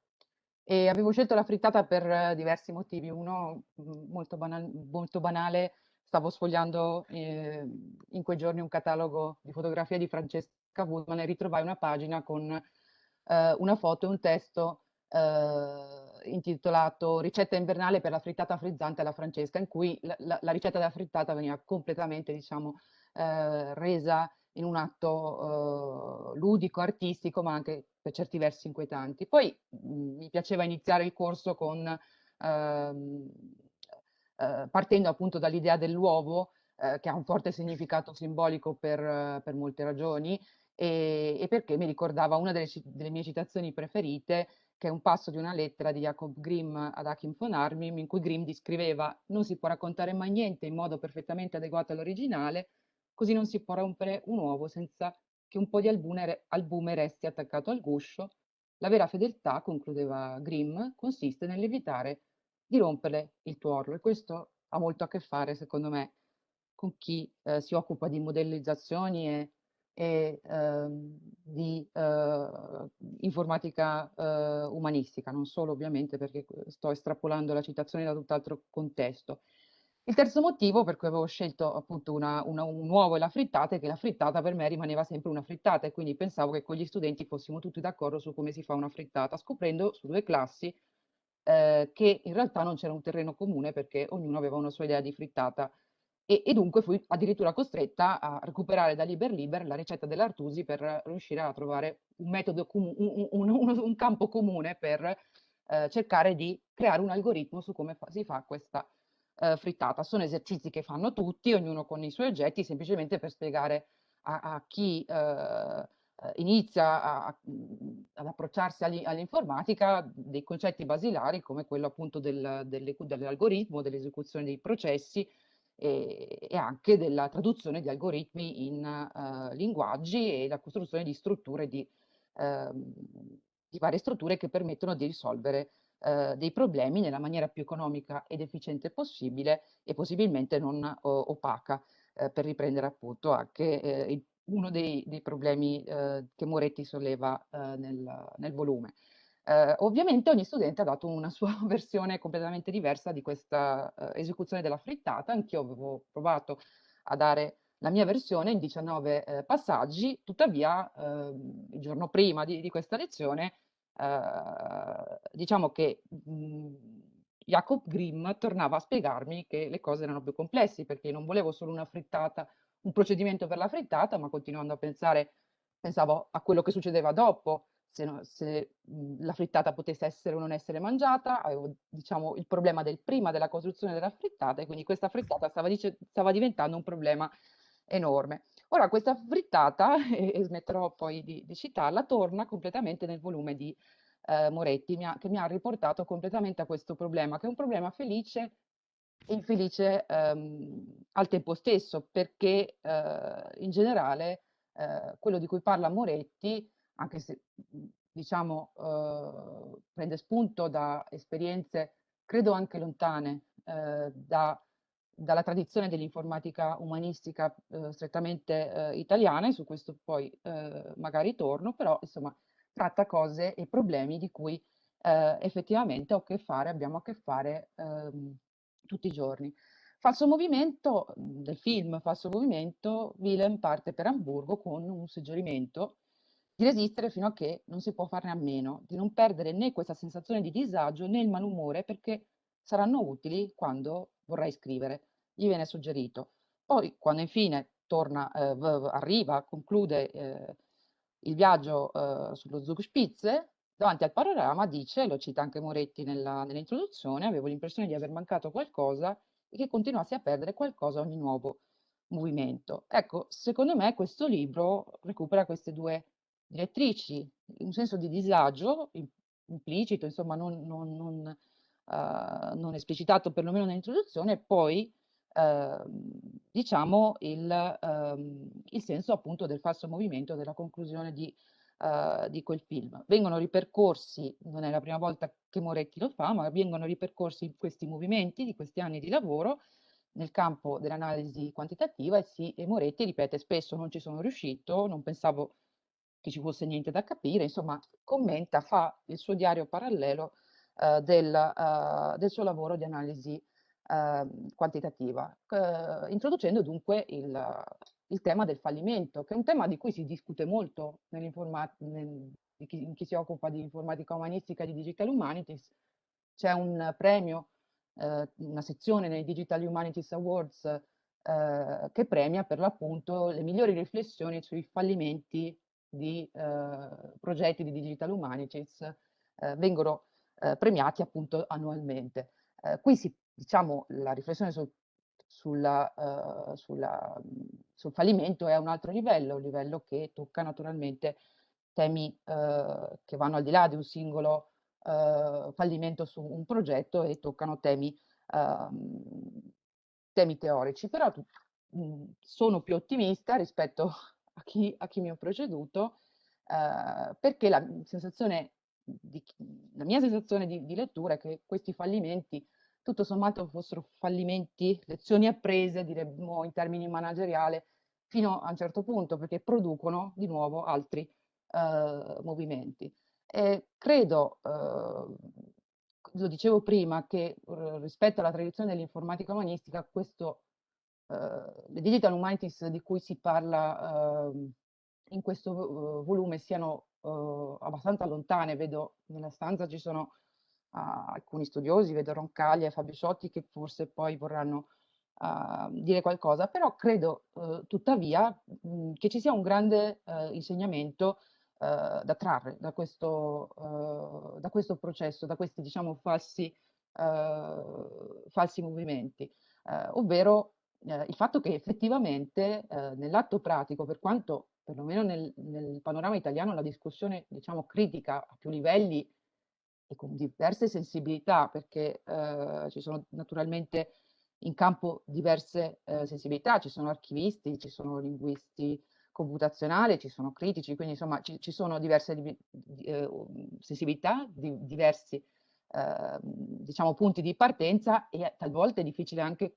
E avevo scelto la frittata per diversi motivi. Uno mm, molto, banal, molto banale, stavo sfogliando eh, in quei giorni un catalogo di fotografie di Francesca Woodman e ritrovai una pagina con eh, una foto e un testo eh, intitolato Ricetta invernale per la frittata frizzante alla Francesca, in cui la, la, la ricetta della frittata veniva completamente, diciamo, eh, resa in un atto uh, ludico, artistico, ma anche per certi versi inquietanti. Poi mh, mhmm, mi piaceva iniziare il corso con, uh, uh, partendo appunto dall'idea dell'uovo, eh, che ha un forte significato simbolico per, per molte ragioni, e, e, perché mi ricordava una delle, delle, mie citazioni preferite, che è un passo di una lettera di Jacob Grimm ad Achim von Arnim, in cui Grimm descriveva non si può raccontare mai niente in modo perfettamente adeguato all'originale, così non si può rompere un uovo senza che un po' di albume, albume resti attaccato al guscio. La vera fedeltà, concludeva Grimm, consiste nell'evitare di rompere il tuorlo e questo ha molto a che fare, secondo me, con chi eh, si occupa di modellizzazioni e, e eh, di eh, informatica eh, umanistica, non solo ovviamente perché sto estrapolando la citazione da tutt'altro contesto. Il terzo motivo per cui avevo scelto appunto una, una, un uovo e la frittata è che la frittata per me rimaneva sempre una frittata e quindi pensavo che con gli studenti fossimo tutti d'accordo su come si fa una frittata, scoprendo su due classi eh, che in realtà non c'era un terreno comune perché ognuno aveva una sua idea di frittata. E, e dunque fui addirittura costretta a recuperare da Liber Liber la ricetta dell'Artusi per riuscire a trovare un metodo, un, un, un, campo comune per eh, cercare di creare un algoritmo su come fa, si fa questa eh, frittata. Sono esercizi che fanno tutti, ognuno con i suoi oggetti, semplicemente per spiegare a, a chi eh, eh inizia a, ad approcciarsi all'informatica dei concetti basilari come quello appunto del, del, dell'algoritmo, dell'esecuzione dei processi e, e, anche della traduzione di algoritmi in uh, linguaggi e la costruzione di strutture di, uh, di varie strutture che permettono di risolvere eh, dei problemi nella maniera più economica ed efficiente possibile e possibilmente non o, opaca, eh, per riprendere appunto anche eh, il, uno dei, dei problemi eh, che Moretti solleva eh, nel, nel, volume. Eh, ovviamente ogni studente ha dato una sua versione completamente diversa di questa esecuzione della frittata, anch'io avevo provato a dare la mia versione in 19 eh, passaggi, tuttavia eh, il giorno prima di, di questa lezione Ehm, diciamo che mhmm, Jacob Grimm tornava a spiegarmi che le cose erano più complesse perché non volevo solo una frittata, un procedimento per la frittata, ma continuando a pensare, pensavo a quello che succedeva dopo, se, no, se mhmm, la frittata potesse essere o non essere mangiata, avevo diciamo il problema del prima della costruzione della frittata e quindi questa frittata stava, dice, stava diventando un problema enorme. Ora questa frittata, e, e smetterò poi di, di, citarla, torna completamente nel volume di eh, Moretti, mi ha, che mi ha riportato completamente a questo problema, che è un problema felice e infelice ehm, al tempo stesso, perché eh, in generale eh, quello di cui parla Moretti, anche se diciamo eh, prende spunto da esperienze credo anche lontane eh, da dalla tradizione dell'informatica umanistica eh, strettamente eh, italiana, su questo poi eh, magari torno, però insomma tratta cose e problemi di cui eh, effettivamente ho a che fare, abbiamo a che fare ehm, tutti i giorni. Falso movimento del film Falso movimento, Willem parte per Amburgo con un suggerimento di resistere fino a che non si può farne a meno, di non perdere né questa sensazione di disagio né il malumore perché saranno utili quando vorrai scrivere gli viene suggerito. Poi quando infine torna, eh, arriva, conclude eh, il viaggio eh, sullo Zugspitze, davanti al panorama dice, lo cita anche Moretti nella, nell'introduzione, avevo l'impressione di aver mancato qualcosa e che continuassi a perdere qualcosa ogni nuovo movimento. Ecco, secondo me questo libro recupera queste due direttrici, un senso di disagio implicito, insomma non, non, non, uh, non esplicitato perlomeno nell'introduzione, e poi Ehm, diciamo, il, um, il, senso appunto del falso movimento, della conclusione di, uh, di, quel film. Vengono ripercorsi, non è la prima volta che Moretti lo fa, ma vengono ripercorsi questi movimenti di questi anni di lavoro nel campo dell'analisi quantitativa e, si, e Moretti ripete spesso non ci sono riuscito, non pensavo che ci fosse niente da capire, insomma commenta, fa il suo diario parallelo uh, del, uh, del, suo lavoro di analisi uh, quantitativa, introducendo dunque il, il, tema del fallimento, che è un tema di cui si discute molto nel, chi, chi, si occupa di informatica umanistica e di digital humanities. C'è un premio, una sezione nei Digital Humanities Awards eh, che premia per l'appunto le migliori riflessioni sui fallimenti di eh, progetti di Digital Humanities eh, vengono eh, premiati appunto annualmente. Eh, qui si, diciamo, la riflessione sul, sulla, uh, sulla, sul fallimento è a un altro livello, un livello che tocca naturalmente temi uh, che vanno al di là di un singolo uh, fallimento su un progetto e toccano temi, ehm, temi teorici, però mh, sono più ottimista rispetto a chi, a chi mi ha preceduto, perché la sensazione di, la mia sensazione di, di, lettura è che questi fallimenti tutto sommato fossero fallimenti, lezioni apprese, diremmo in termini manageriali, fino a un certo punto, perché producono di nuovo altri eh, movimenti. E credo, eh, lo dicevo prima, che rispetto alla tradizione dell'informatica umanistica, questo eh, le digital humanities di cui si parla ehm, in questo uh, volume siano uh, abbastanza lontane. Vedo nella stanza ci sono alcuni studiosi, vedo Roncaglia e Fabio Ciotti che forse poi vorranno dire qualcosa, però credo tuttavia mh, che ci sia un grande insegnamento da trarre da questo, da questo processo, da questi diciamo falsi, falsi movimenti, ovvero eh, il fatto che effettivamente eh, nell'atto pratico, per quanto perlomeno nel, nel, panorama italiano la discussione diciamo critica a più livelli e con diverse sensibilità, perché eh, ci sono naturalmente in campo diverse eh, sensibilità, ci sono archivisti, ci sono linguisti computazionali, ci sono critici, quindi insomma ci, ci sono diverse di, di, eh, sensibilità, di, diversi ehm, diciamo punti di partenza e talvolta è difficile anche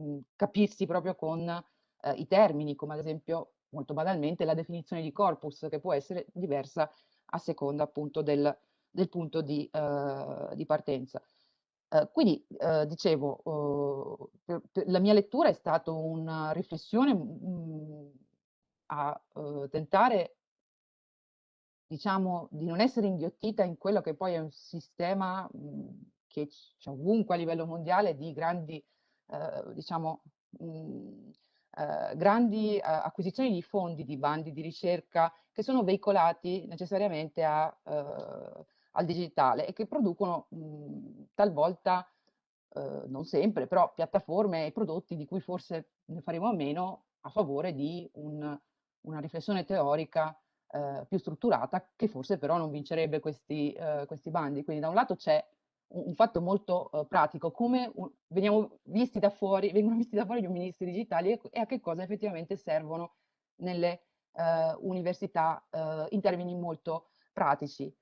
Mhmm, capirsi proprio con eh, i termini, come ad esempio, molto banalmente, la definizione di corpus, che può essere diversa a seconda appunto del, del punto di, uh, di partenza. Uh, quindi, uh, dicevo, uhm, per, per la mia lettura è stata una riflessione mh, mhmm, a tentare, diciamo, di non essere inghiottita in quello che poi è un sistema mh, mhmm, che c'è ovunque a livello mondiale di grandi eh, diciamo, mh, mhmm, eh, grandi eh, acquisizioni di fondi, di bandi di ricerca che sono veicolati necessariamente a, eh, al digitale e che producono mh, mhmm, talvolta, eh, non sempre, però piattaforme e prodotti di cui forse ne faremo a meno a favore di un, una riflessione teorica eh, più strutturata che forse però non vincerebbe questi, questi bandi. Quindi da un lato c'è un fatto molto uh, pratico, come un, veniamo visti da fuori, vengono visti da fuori gli ministri digitali e, e a che cosa effettivamente servono nelle università in termini molto pratici.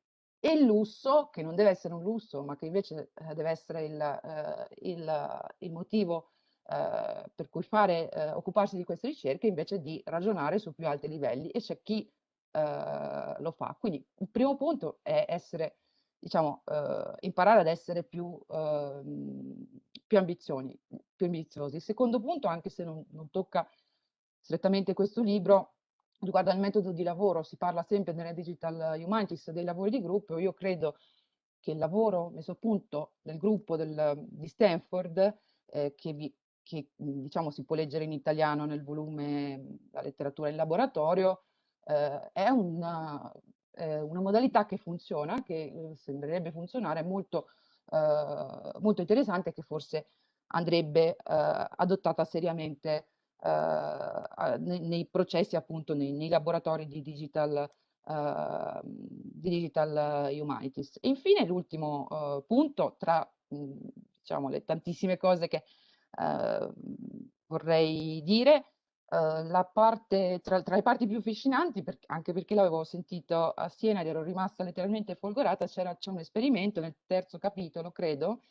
E il lusso, che non deve essere un lusso, ma che invece deve essere il, il, il motivo per cui fare, occuparsi di queste ricerche, invece di ragionare su più alti livelli e c'è chi lo fa. Quindi il primo punto è essere diciamo, eh, imparare ad essere più, eh, più, ambizioni, più ambiziosi. Il secondo punto, anche se non, non tocca strettamente questo libro, riguarda il metodo di lavoro, si parla sempre nelle Digital Humanities dei lavori di gruppo, io credo che il lavoro messo a punto del gruppo del, di Stanford, eh, che, vi, che diciamo si può leggere in italiano nel volume La letteratura in laboratorio, eh, è una, eh, una modalità che funziona, che eh, sembrerebbe funzionare molto, eh, molto interessante che forse andrebbe eh, adottata seriamente eh, nei, nei, processi appunto nei, nei laboratori di digital, di digital humanities. E infine l'ultimo uh, punto tra mh, diciamo le tantissime cose che uh, vorrei dire. Uh, la parte, tra, tra, le parti più affascinanti, per, anche perché l'avevo sentito a Siena ed ero rimasta letteralmente folgorata, c'era un esperimento nel terzo capitolo, credo,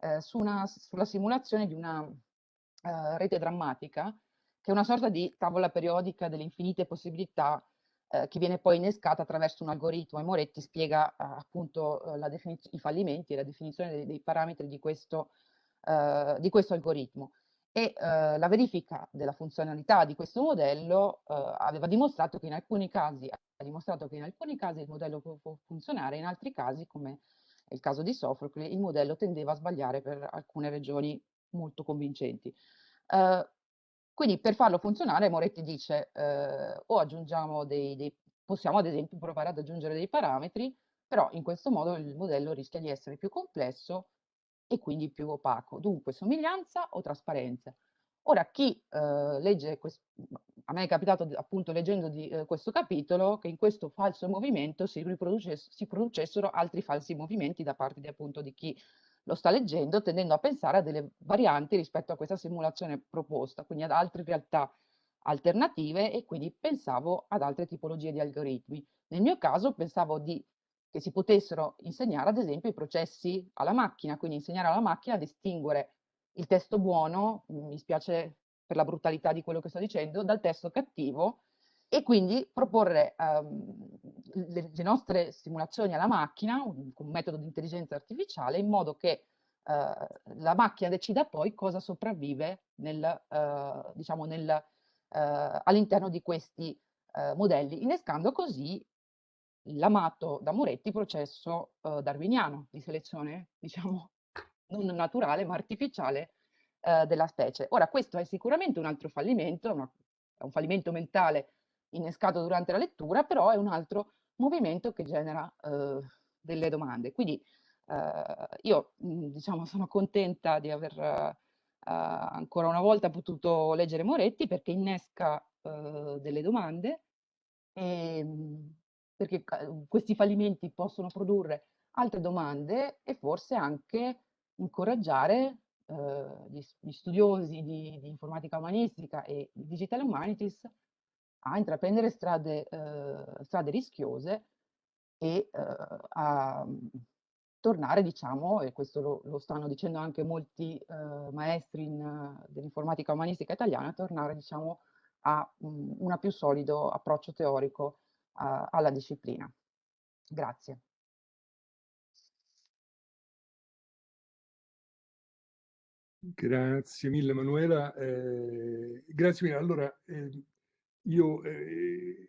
eh, su una, sulla simulazione di una uh, rete drammatica, che è una sorta di tavola periodica delle infinite possibilità eh, che viene poi innescata attraverso un algoritmo e Moretti spiega eh, appunto i fallimenti e la definizione dei, dei parametri di questo, di questo algoritmo e eh, la verifica della funzionalità di questo modello eh, aveva dimostrato che in alcuni casi ha dimostrato che in alcuni casi il modello può, può funzionare, in altri casi, come il caso di Sofocle, il modello tendeva a sbagliare per alcune regioni molto convincenti. Uh, quindi per farlo funzionare Moretti dice uh, o aggiungiamo dei, dei, possiamo ad esempio provare ad aggiungere dei parametri, però in questo modo il modello rischia di essere più complesso e quindi più opaco. Dunque somiglianza o trasparenza. Ora chi eh, legge, a me è capitato appunto leggendo di, eh, questo capitolo che in questo falso movimento si, si producessero altri falsi movimenti da parte di, appunto di chi lo sta leggendo, tendendo a pensare a delle varianti rispetto a questa simulazione proposta, quindi ad altre realtà alternative e quindi pensavo ad altre tipologie di algoritmi. Nel mio caso pensavo di che si potessero insegnare ad esempio i processi alla macchina, quindi insegnare alla macchina a distinguere il testo buono, mi spiace per la brutalità di quello che sto dicendo, dal testo cattivo e quindi proporre um, le, le, nostre simulazioni alla macchina con un metodo di intelligenza artificiale in modo che uh, la macchina decida poi cosa sopravvive nel, uh, diciamo nel, uh, all'interno di questi modelli, innescando così l'amato da Moretti processo darwiniano di selezione, diciamo, non naturale ma artificiale della specie. Ora, questo è sicuramente un altro fallimento, una, un fallimento mentale innescato durante la lettura, però è un altro movimento che genera eh, delle domande. Quindi eh, io, mh, diciamo, sono contenta di aver eh, ancora una volta potuto leggere Moretti perché innesca delle domande e, ehm, perché questi fallimenti possono produrre altre domande e forse anche incoraggiare gli, gli, studiosi di, di, informatica umanistica e di digital humanities a intraprendere strade, eh, strade rischiose e eh, a mhmm, tornare, diciamo, e questo lo, lo stanno dicendo anche molti maestri dell'informatica umanistica italiana, tornare, diciamo, a un, un più solido approccio teorico a, alla disciplina. Grazie. Grazie mille Manuela. Eh, grazie mille. Allora, eh, io eh,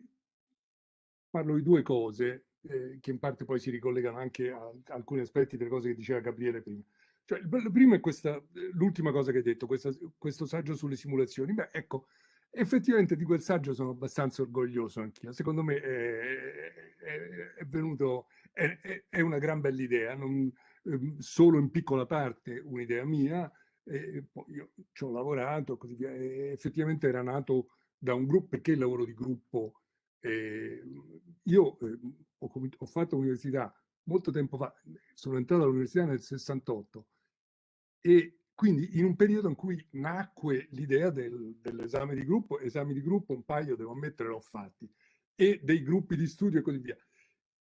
parlo di due cose eh, che in parte poi si ricollegano anche a, alcuni aspetti delle cose che diceva Gabriele prima. Cioè, il primo è questa, l'ultima cosa che hai detto, questa, questo saggio sulle simulazioni. Beh, ecco, Effettivamente di quel saggio sono abbastanza orgoglioso anch'io. Secondo me è, è, è venuto, è, è, una gran bella idea, non, ehm, solo in piccola parte un'idea mia. E poi io ci ho lavorato, così via. Effettivamente era nato da un gruppo, perché il lavoro di gruppo? Eh, io eh, ho, ho fatto l'università molto tempo fa, sono entrato all'università nel 68 e quindi in un periodo in cui nacque l'idea del, dell'esame di gruppo, esami di gruppo un paio, devo ammettere, l'ho fatti, e dei gruppi di studio e così via.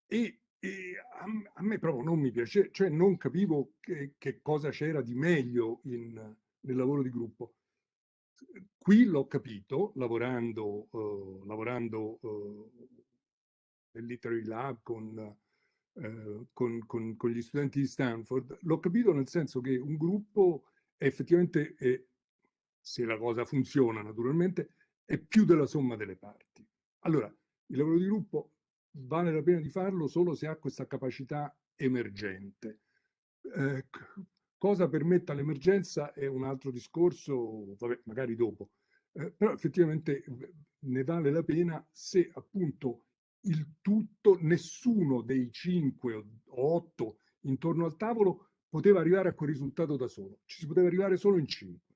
E, e a, a, me proprio non mi piace, cioè non capivo che, che cosa c'era di meglio in, nel lavoro di gruppo. Qui l'ho capito lavorando, uh, lavorando uh, nel Literary Lab con Uh, con, con, con, gli studenti di Stanford, l'ho capito nel senso che un gruppo effettivamente, è, se la cosa funziona naturalmente, è più della somma delle parti. Allora, il lavoro di gruppo vale la pena di farlo solo se ha questa capacità emergente. Eh, cosa permetta l'emergenza è un altro discorso, vabbè, magari dopo, eh, però effettivamente ne vale la pena se appunto il tutto, nessuno dei cinque o otto intorno al tavolo poteva arrivare a quel risultato da solo, ci si poteva arrivare solo in 5.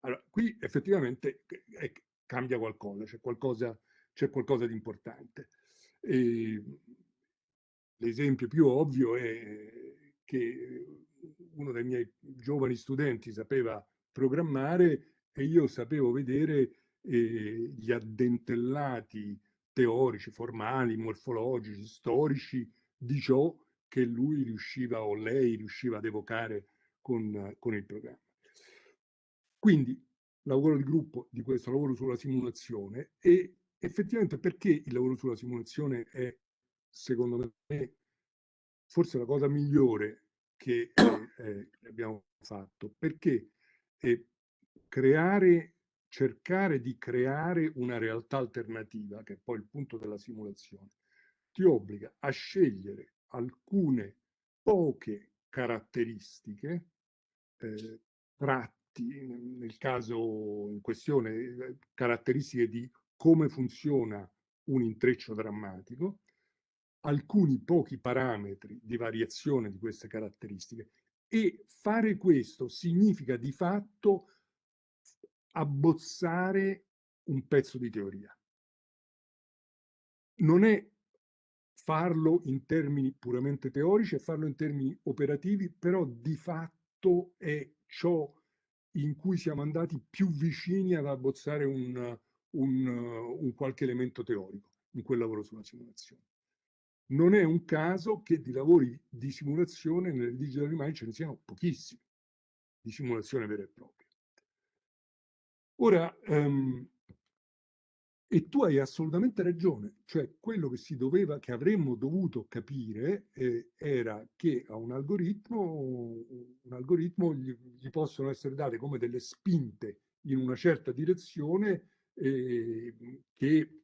Allora, qui effettivamente eh, cambia qualcosa, c'è qualcosa, qualcosa di importante. l'esempio più ovvio è che uno dei miei giovani studenti sapeva programmare e io sapevo vedere eh, gli addentellati teorici, formali, morfologici, storici di ciò che lui riusciva o lei riusciva ad evocare con, con il programma. Quindi lavoro di gruppo di questo lavoro sulla simulazione e effettivamente perché il lavoro sulla simulazione è secondo me forse la cosa migliore che eh, abbiamo fatto perché eh, creare cercare di creare una realtà alternativa, che è poi il punto della simulazione, ti obbliga a scegliere alcune poche caratteristiche, eh, tratti, nel caso in questione, eh, caratteristiche di come funziona un intreccio drammatico, alcuni pochi parametri di variazione di queste caratteristiche e fare questo significa di fatto abbozzare un pezzo di teoria. Non è farlo in termini puramente teorici, è farlo in termini operativi, però di fatto è ciò in cui siamo andati più vicini ad abbozzare un, un, un qualche elemento teorico in quel lavoro sulla simulazione. Non è un caso che di lavori di simulazione nelle digital rimane ce ne siano pochissimi, di simulazione vera e propria. Ora, um, e tu hai assolutamente ragione, cioè quello che si doveva, che avremmo dovuto capire eh, era che a un algoritmo, un algoritmo gli, gli, possono essere date come delle spinte in una certa direzione eh, che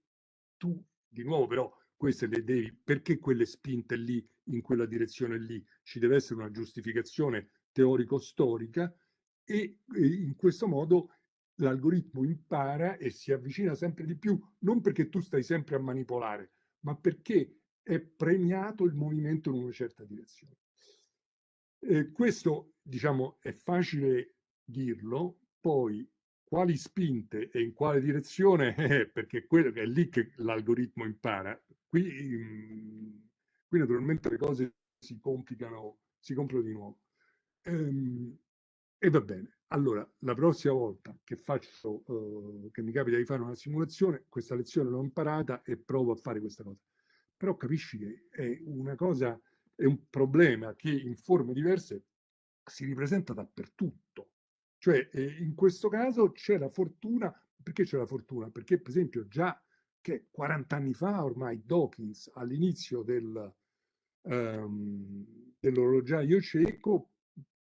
tu, di nuovo però, queste le devi, perché quelle spinte lì, in quella direzione lì, ci deve essere una giustificazione teorico-storica e, in questo modo l'algoritmo impara e si avvicina sempre di più, non perché tu stai sempre a manipolare, ma perché è premiato il movimento in una certa direzione. Eh, questo, diciamo, è facile dirlo, poi quali spinte e in quale direzione, eh, perché è lì che l'algoritmo impara. Qui, mm, qui naturalmente le cose si complicano, si complicano di nuovo. Ehm, e va bene. Allora, la prossima volta che faccio, eh, che mi capita di fare una simulazione, questa lezione l'ho imparata e provo a fare questa cosa. Però capisci che è una cosa, è un problema che in forme diverse si ripresenta dappertutto. Cioè, eh, in questo caso c'è la fortuna, perché c'è la fortuna? Perché per esempio già che 40 anni fa ormai Dawkins all'inizio del, um, dell'orologiaio cieco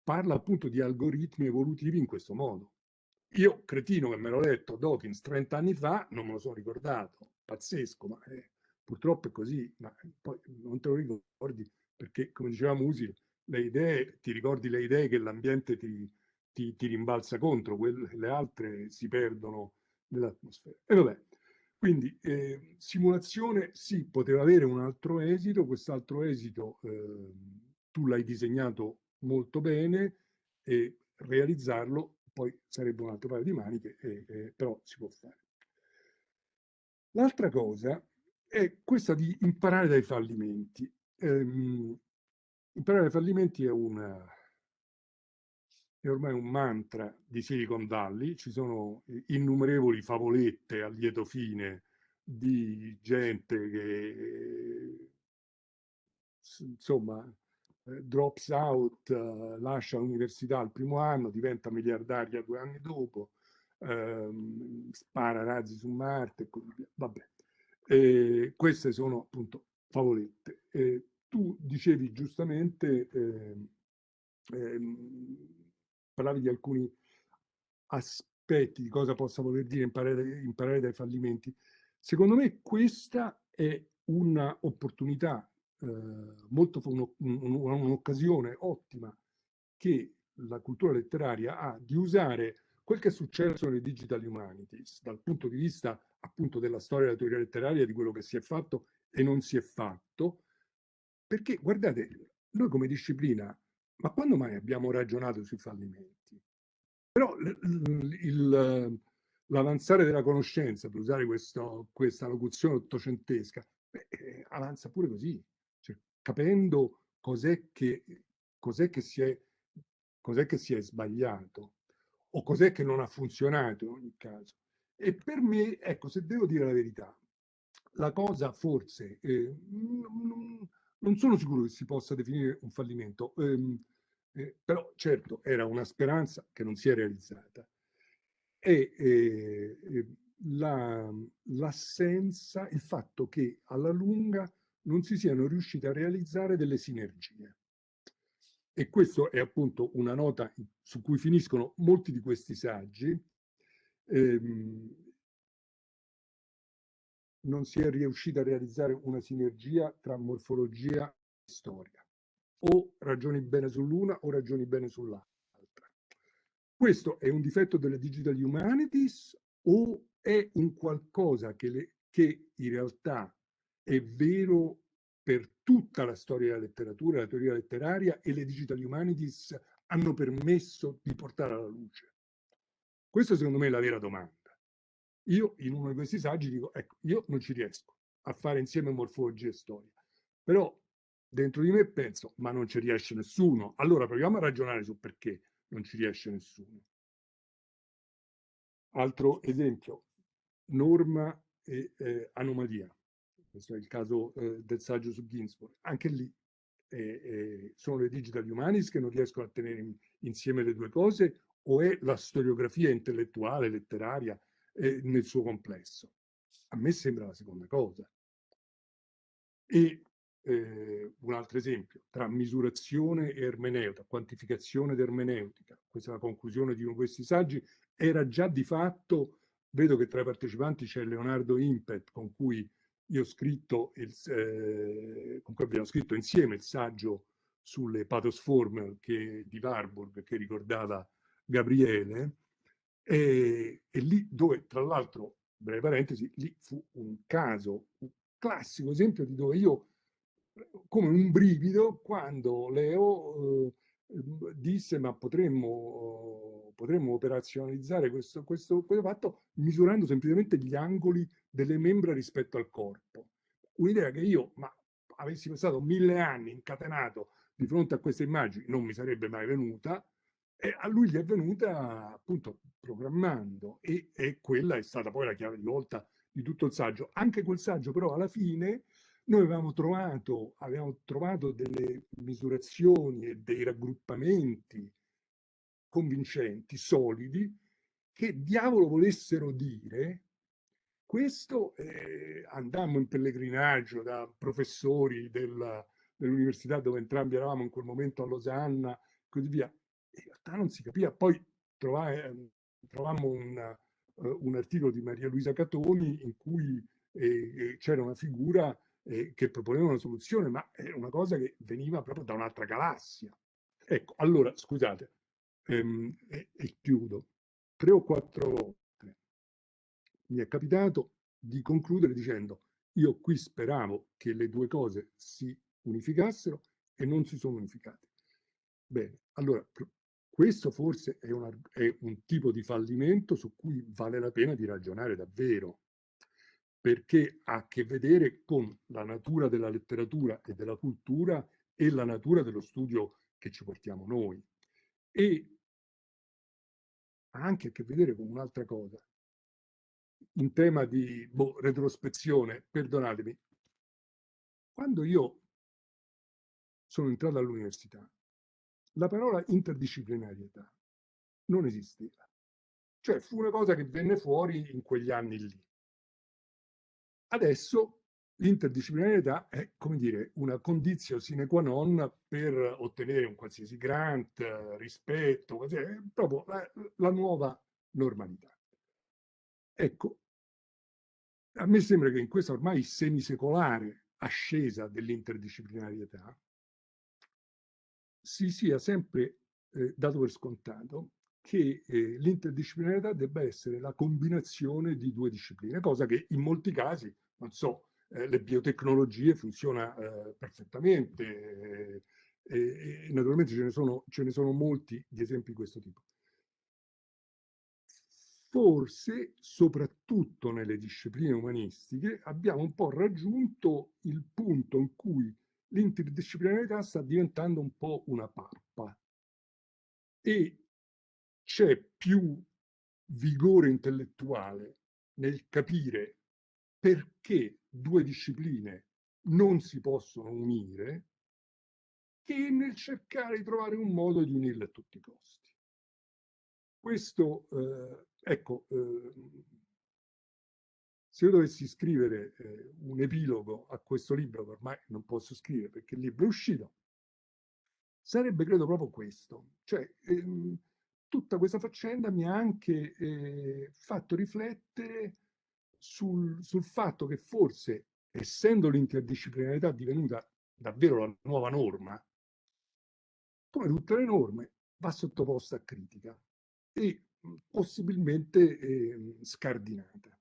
parla appunto di algoritmi evolutivi in questo modo. Io, cretino che me l'ho letto Dawkins 30 anni fa, non me lo sono ricordato, pazzesco, ma eh, purtroppo è così, ma poi non te lo ricordi perché, come diceva Musi, le idee, ti ricordi le idee che l'ambiente ti, ti, ti, rimbalza contro, quelle, le altre si perdono nell'atmosfera. E vabbè, quindi eh, simulazione sì, poteva avere un altro esito, quest'altro esito eh, tu l'hai disegnato molto bene e realizzarlo poi sarebbe un altro paio di maniche, e, e, però si può fare. L'altra cosa è questa di imparare dai fallimenti. Ehm, imparare dai fallimenti è, una, è ormai un mantra di Silicon Valley, ci sono innumerevoli favolette a lieto fine di gente che insomma eh, drops out, eh, lascia l'università al primo anno, diventa miliardaria due anni dopo, ehm, spara razzi su Marte e così via. Vabbè. E queste sono appunto favolette. E tu dicevi giustamente, ehm, parlavi di alcuni aspetti di cosa possa voler dire imparare, imparare dai fallimenti. Secondo me questa è un'opportunità eh, un'occasione ottima che la cultura letteraria ha di usare quel che è successo nelle digital humanities dal punto di vista appunto della storia della teoria letteraria, di quello che si è fatto e non si è fatto, perché guardate, noi come disciplina, ma quando mai abbiamo ragionato sui fallimenti? Però l'avanzare della conoscenza, per usare questo, questa locuzione ottocentesca, beh, eh, avanza pure così capendo cos'è che, cos'è che, si è, che si è sbagliato o cos'è che non ha funzionato in ogni caso. E per me, ecco, se devo dire la verità, la cosa forse, eh, non, sono sicuro che si possa definire un fallimento, ehm, eh, però certo era una speranza che non si è realizzata. E eh, eh l'assenza, la, il fatto che alla lunga non si siano riusciti a realizzare delle sinergie. E questa è appunto una nota su cui finiscono molti di questi saggi. Ehm, non si è riuscita a realizzare una sinergia tra morfologia e storia. O ragioni bene sull'una o ragioni bene sull'altra. Questo è un difetto delle digital humanities o è un qualcosa che, le, che in realtà è vero per tutta la storia della letteratura, la teoria letteraria e le digital humanities hanno permesso di portare alla luce? Questa secondo me è la vera domanda. Io in uno di questi saggi dico, ecco, io non ci riesco a fare insieme morfologia e storia, però dentro di me penso, ma non ci riesce nessuno. Allora proviamo a ragionare su perché non ci riesce nessuno. Altro esempio, norma e eh, anomalia. Questo è il caso eh, del saggio su Ginsburg. Anche lì eh, eh, sono le digital humanities che non riescono a tenere in, insieme le due cose o è la storiografia intellettuale, letteraria eh, nel suo complesso? A me sembra la seconda cosa. E eh, un altro esempio, tra misurazione e ermeneutica, quantificazione ed ermeneutica, questa è la conclusione di uno di questi saggi, era già di fatto Vedo che tra i partecipanti c'è Leonardo Impet, con cui io ho scritto, il, eh, con cui abbiamo scritto insieme il saggio sulle pathosform che, di Warburg che ricordava Gabriele, e, e lì dove, tra l'altro, breve parentesi, lì fu un caso, un classico esempio di dove io, come un brivido, quando Leo eh, disse ma potremmo, potremmo operazionalizzare questo, questo, questo fatto misurando semplicemente gli angoli delle membra rispetto al corpo. Un'idea che io, ma avessi passato mille anni incatenato di fronte a queste immagini, non mi sarebbe mai venuta, e a lui gli è venuta appunto programmando e, e quella è stata poi la chiave di volta di tutto il saggio. Anche quel saggio però alla fine noi avevamo trovato, avevamo trovato delle misurazioni e dei raggruppamenti convincenti, solidi, che diavolo volessero dire questo eh, andammo in pellegrinaggio da professori dell'università dove entrambi eravamo in quel momento a Losanna così via. In realtà non si capiva. Poi trovai, trovammo un, uh, un, articolo di Maria Luisa Catoni in cui eh, c'era una figura eh, che proponeva una soluzione, ma è una cosa che veniva proprio da un'altra galassia. Ecco, allora, scusate, ehm, e, e chiudo. Tre o quattro volte mi è capitato di concludere dicendo io qui speravo che le due cose si unificassero e non si sono unificate. Bene, allora questo forse è, una, è, un tipo di fallimento su cui vale la pena di ragionare davvero perché ha a che vedere con la natura della letteratura e della cultura e la natura dello studio che ci portiamo noi. E ha anche a che vedere con un'altra cosa. In tema di boh, retrospezione, perdonatemi, quando io sono entrato all'università, la parola interdisciplinarietà non esisteva. Cioè fu una cosa che venne fuori in quegli anni lì. Adesso l'interdisciplinarietà è, come dire, una condizione sine qua non per ottenere un qualsiasi grant, rispetto, è proprio la, la nuova normalità. Ecco, a me sembra che in questa ormai semisecolare ascesa dell'interdisciplinarietà si sia sempre eh, dato per scontato che eh, l'interdisciplinarietà debba essere la combinazione di due discipline, cosa che in molti casi, non so, eh, le biotecnologie funziona eh, perfettamente e naturalmente ce ne, sono, ce ne sono molti di esempi di questo tipo. Forse, soprattutto nelle discipline umanistiche, abbiamo un po' raggiunto il punto in cui l'interdisciplinarietà sta diventando un po' una pappa e c'è più vigore intellettuale nel capire perché due discipline non si possono unire che nel cercare di trovare un modo di unirle a tutti i costi. Questo, eh, ecco, eh, se io dovessi scrivere eh, un epilogo a questo libro, che ormai non posso scrivere perché il libro è uscito, sarebbe credo proprio questo. Cioè, ehm, tutta questa faccenda mi ha anche eh, fatto riflettere sul, sul fatto che forse, essendo l'interdisciplinarità divenuta davvero la nuova norma, come tutte le norme, va sottoposta a critica e possibilmente eh, scardinata.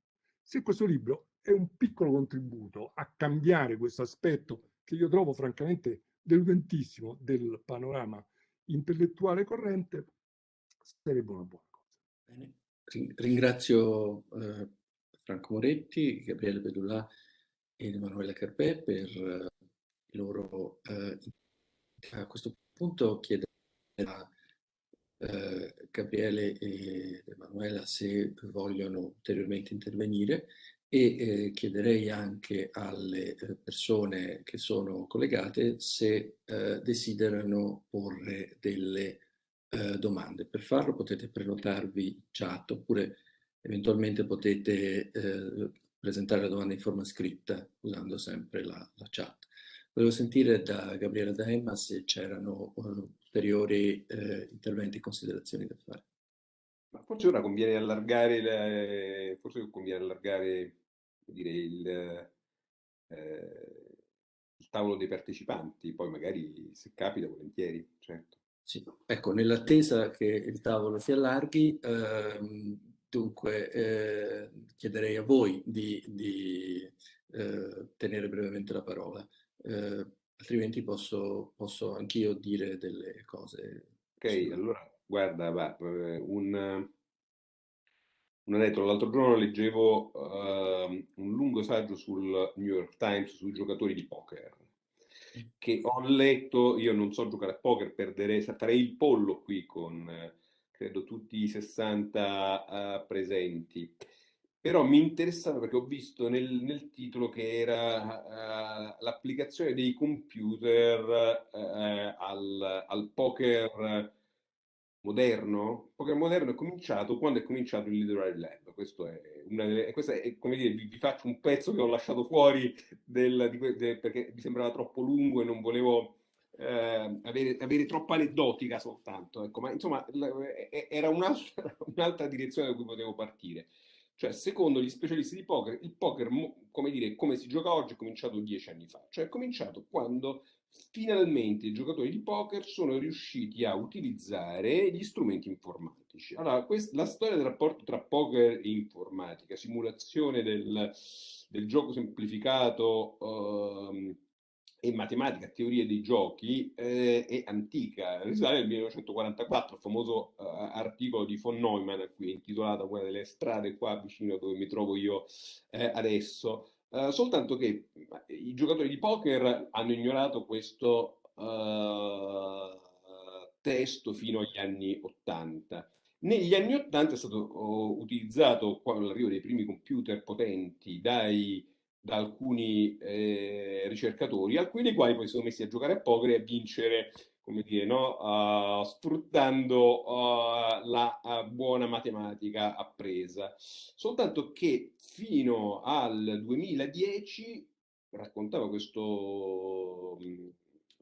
Se questo libro è un piccolo contributo a cambiare questo aspetto che io trovo francamente deludentissimo del panorama intellettuale corrente, sarebbe una buona cosa. Bene. Ringrazio eh, Franco Moretti, Gabriele Bedulà e Emanuele Carpè per eh, il loro... Eh, a questo punto chiederei a eh, Gabriele e Emanuela se vogliono ulteriormente intervenire e eh, chiederei anche alle eh, persone che sono collegate se eh, desiderano porre delle eh, domande. Per farlo potete prenotarvi in chat oppure eventualmente potete presentare la domanda in forma scritta usando sempre la, la chat. Volevo sentire da Gabriele Daemma se c'erano ulteriori eh, interventi e considerazioni da fare. Ma forse ora conviene allargare, le, forse conviene allargare dire, il, eh, il, tavolo dei partecipanti, poi magari se capita volentieri, certo. Sì, ecco, nell'attesa che il tavolo si allarghi, ehm, dunque eh, chiederei a voi di, di eh, tenere brevemente la parola. Eh, altrimenti posso, posso anch'io dire delle cose. Ok, su... allora guarda, va, eh, un, un aneddoto. L'altro giorno leggevo uh, un lungo saggio sul New York Times sui giocatori di poker che ho letto, io non so giocare a poker, perderei, farei il pollo qui con credo tutti i 60 uh, eh, presenti però mi interessava perché ho visto nel, nel titolo che era uh, l'applicazione dei computer uh, al, al, poker moderno. Il poker moderno è cominciato quando è cominciato il Literary Lab. Questo è una delle, questa è, come dire, vi, vi, faccio un pezzo che ho lasciato fuori del, di, de, perché mi sembrava troppo lungo e non volevo eh, avere, avere, troppa aneddotica soltanto. Ecco, ma insomma, era un'altra, un'altra direzione da cui potevo partire. Cioè, secondo gli specialisti di poker, il poker, come dire, come si gioca oggi, è cominciato dieci anni fa. Cioè, è cominciato quando finalmente i giocatori di poker sono riusciti a utilizzare gli strumenti informatici. Allora, questa, la storia del rapporto tra poker e informatica, simulazione del, del gioco semplificato, uh, e matematica, teoria dei giochi, eh, è antica, risale al 1944, il famoso uh, articolo di von Neumann, qui intitolato Una delle strade qua vicino dove mi trovo io eh, adesso, uh, soltanto che i giocatori di poker hanno ignorato questo uh, testo fino agli anni 80. Negli anni 80 è stato oh, utilizzato, con l'arrivo dei primi computer potenti, dai da alcuni eh, ricercatori, alcuni dei quali poi sono messi a giocare a poker e a vincere, come dire, no? uh, sfruttando uh, la uh, buona matematica appresa. Soltanto che fino al 2010, raccontava questo mh,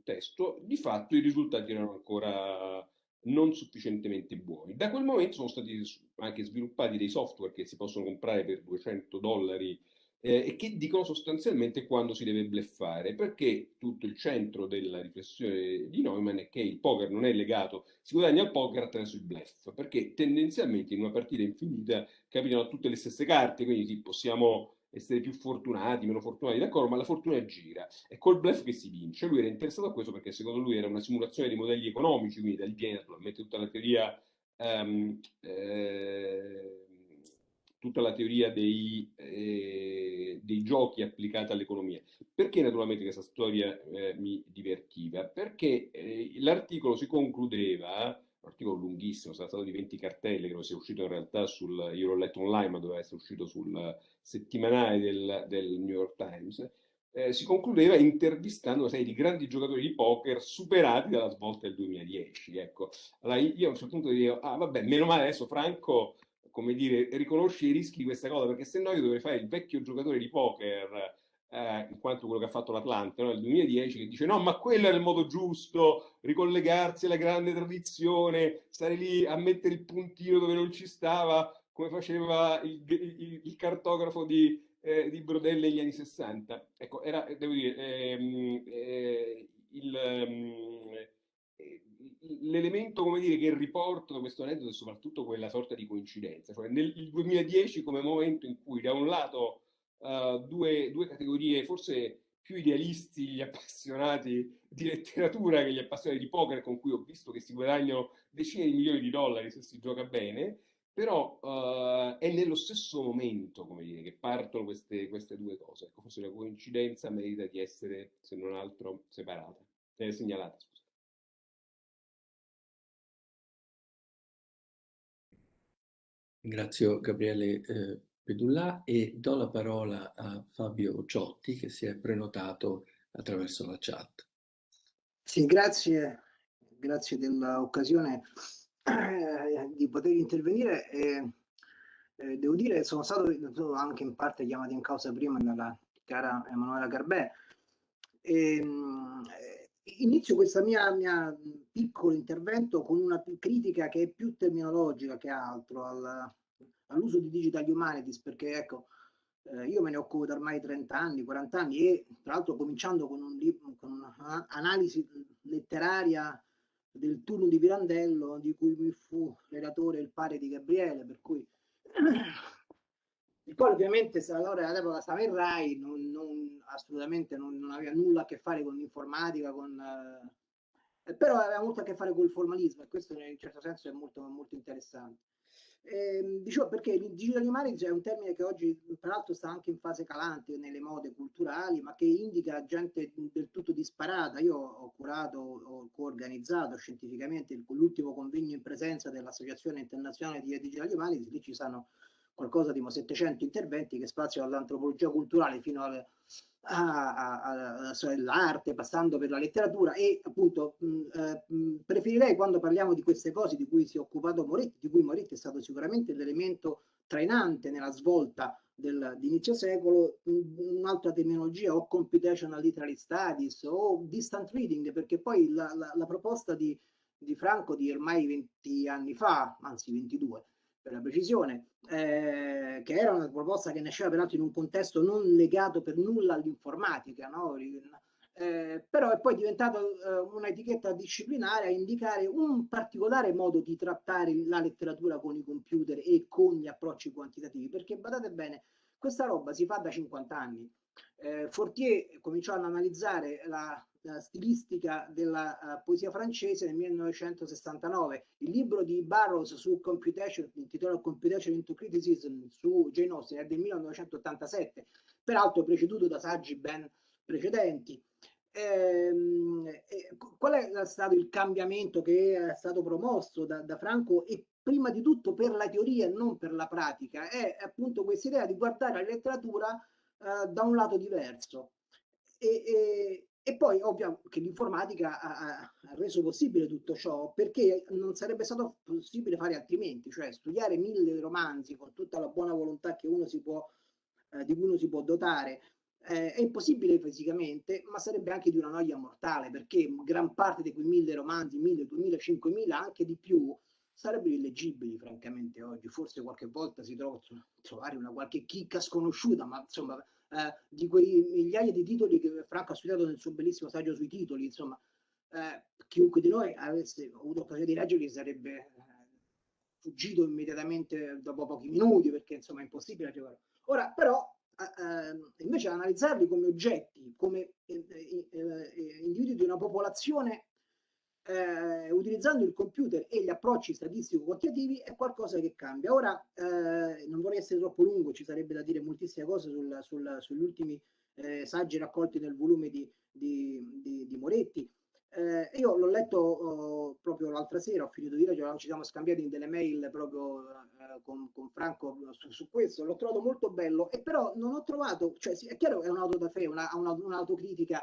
testo, di fatto i risultati erano ancora non sufficientemente buoni. Da quel momento sono stati anche sviluppati dei software che si possono comprare per 200 dollari eh, e che dicono sostanzialmente quando si deve bleffare, perché tutto il centro della riflessione di Neumann è che il poker non è legato, si guadagna al poker attraverso il bluff, perché tendenzialmente in una partita infinita capitano tutte le stesse carte, quindi sì, possiamo essere più fortunati, meno fortunati, d'accordo, ma la fortuna gira. È col bluff che si vince. Lui era interessato a questo perché secondo lui era una simulazione di modelli economici, quindi da lì viene naturalmente tutta la teoria um, eh, tutta la teoria dei, eh, dei giochi applicata all'economia. Perché naturalmente questa storia eh, mi divertiva? Perché eh, l'articolo si concludeva un articolo lunghissimo, sarà stato di 20 cartelle, che non sia uscito in realtà sul, io l'ho letto online, ma doveva essere uscito sul settimanale del, del New York Times, eh, si concludeva intervistando una serie di grandi giocatori di poker superati dalla svolta del 2010. Ecco. Allora io a un certo punto dicevo, ah vabbè, meno male adesso Franco, come dire, riconosce i rischi di questa cosa, perché se no io dovrei fare il vecchio giocatore di poker, eh, in quanto quello che ha fatto l'Atlante no? nel 2010, che dice no, ma quello era il modo giusto, ricollegarsi alla grande tradizione, stare lì a mettere il puntino dove non ci stava, come faceva il, il, il cartografo di, eh, di Brodelle negli anni 60. Ecco, era, devo dire, ehm, eh, il, ehm, l'elemento, come dire, che riporto da questo aneddoto è soprattutto quella sorta di coincidenza, cioè nel 2010 come momento in cui da un lato uh, due, due categorie forse più idealisti, gli appassionati di letteratura che gli appassionati di poker, con cui ho visto che si guadagnano decine di milioni di dollari se si gioca bene, però uh, è nello stesso momento, come dire, che partono queste, queste due cose. Ecco, forse la coincidenza merita di essere, se non altro, separata, eh, segnalata. Grazie Gabriele eh, Pedullà e do la parola a Fabio Ciotti che si è prenotato attraverso la chat. Sì, grazie, grazie dell'occasione eh, di poter intervenire. E, eh, devo dire, sono stato anche in parte chiamato in causa prima dalla cara Emanuela Garbè. E, ehm, inizio questo mio piccolo intervento con una critica che è più terminologica che altro al, all'uso di digital humanities, perché ecco, eh, io me ne occupo da ormai 30 anni, 40 anni e tra l'altro cominciando con, un con un'analisi letteraria del turno di Pirandello di cui mi fu relatore il pare di Gabriele, per cui il quale ovviamente allora all'epoca stava in RAI, non, non, assolutamente non, non, aveva nulla a che fare con l'informatica, con, eh, però aveva molto a che fare con il formalismo e questo in un certo senso è molto, molto interessante. Eh, dicevo perché il digital humanities è un termine che oggi tra l'altro sta anche in fase calante nelle mode culturali ma che indica gente del tutto disparata io ho curato ho coorganizzato scientificamente l'ultimo convegno in presenza dell'associazione internazionale di digital humanities lì ci sono qualcosa di 700 interventi che spaziano dall'antropologia culturale fino al all'arte, passando per la letteratura e appunto mh, eh, preferirei quando parliamo di queste cose di cui si è occupato Moretti, di cui Moretti è stato sicuramente l'elemento trainante nella svolta del, di inizio secolo, un'altra terminologia o computational literary studies o distant reading, perché poi la, la, la proposta di, di Franco di ormai 20 anni fa, anzi 22, per la precisione, eh, che era una proposta che nasceva peraltro in un contesto non legato per nulla all'informatica, no? eh, però è poi diventata eh, un'etichetta disciplinare a indicare un particolare modo di trattare la letteratura con i computer e con gli approcci quantitativi, perché badate bene, questa roba si fa da 50 anni. Eh, Fortier cominciò ad analizzare la la stilistica della uh, poesia francese nel 1969. Il libro di Barrows su computation, intitolato Computation into Criticism su Jane Austen, è del 1987, peraltro preceduto da saggi ben precedenti. Ehm, qual è stato il cambiamento che è stato promosso da, da Franco e prima di tutto per la teoria e non per la pratica? È appunto questa idea di guardare la letteratura uh, da un lato diverso. E, e, e poi ovvio che l'informatica ha, ha, reso possibile tutto ciò perché non sarebbe stato possibile fare altrimenti, cioè studiare mille romanzi con tutta la buona volontà che uno si può, eh, di cui uno si può dotare. Eh, è impossibile fisicamente, ma sarebbe anche di una noia mortale perché gran parte di quei mille romanzi, mille, duemila, cinquemila, anche di più, sarebbero illeggibili francamente oggi. Forse qualche volta si trova trovare una qualche chicca sconosciuta, ma insomma eh, di quei migliaia di titoli che Franco ha studiato nel suo bellissimo saggio sui titoli, insomma, eh, chiunque di noi avesse avuto occasione di leggerli sarebbe eh, fuggito immediatamente dopo pochi minuti, perché insomma è impossibile leggerlo. Ora, però, eh, invece analizzarli come oggetti, come eh, eh, individui di una popolazione eh, utilizzando il computer e gli approcci statistico-quantitativi è qualcosa che cambia. Ora, eh, non vorrei essere troppo lungo, ci sarebbe da dire moltissime cose sul, sul, sugli ultimi eh, saggi raccolti nel volume di, di, di, di Moretti, Eh, io l'ho letto oh, proprio l'altra sera, ho finito di leggere, ci siamo scambiati delle mail proprio eh, con, con, Franco su, su, questo, l'ho trovato molto bello, e però non ho trovato, cioè sì, è chiaro che è un'auto da una, una, un'autocritica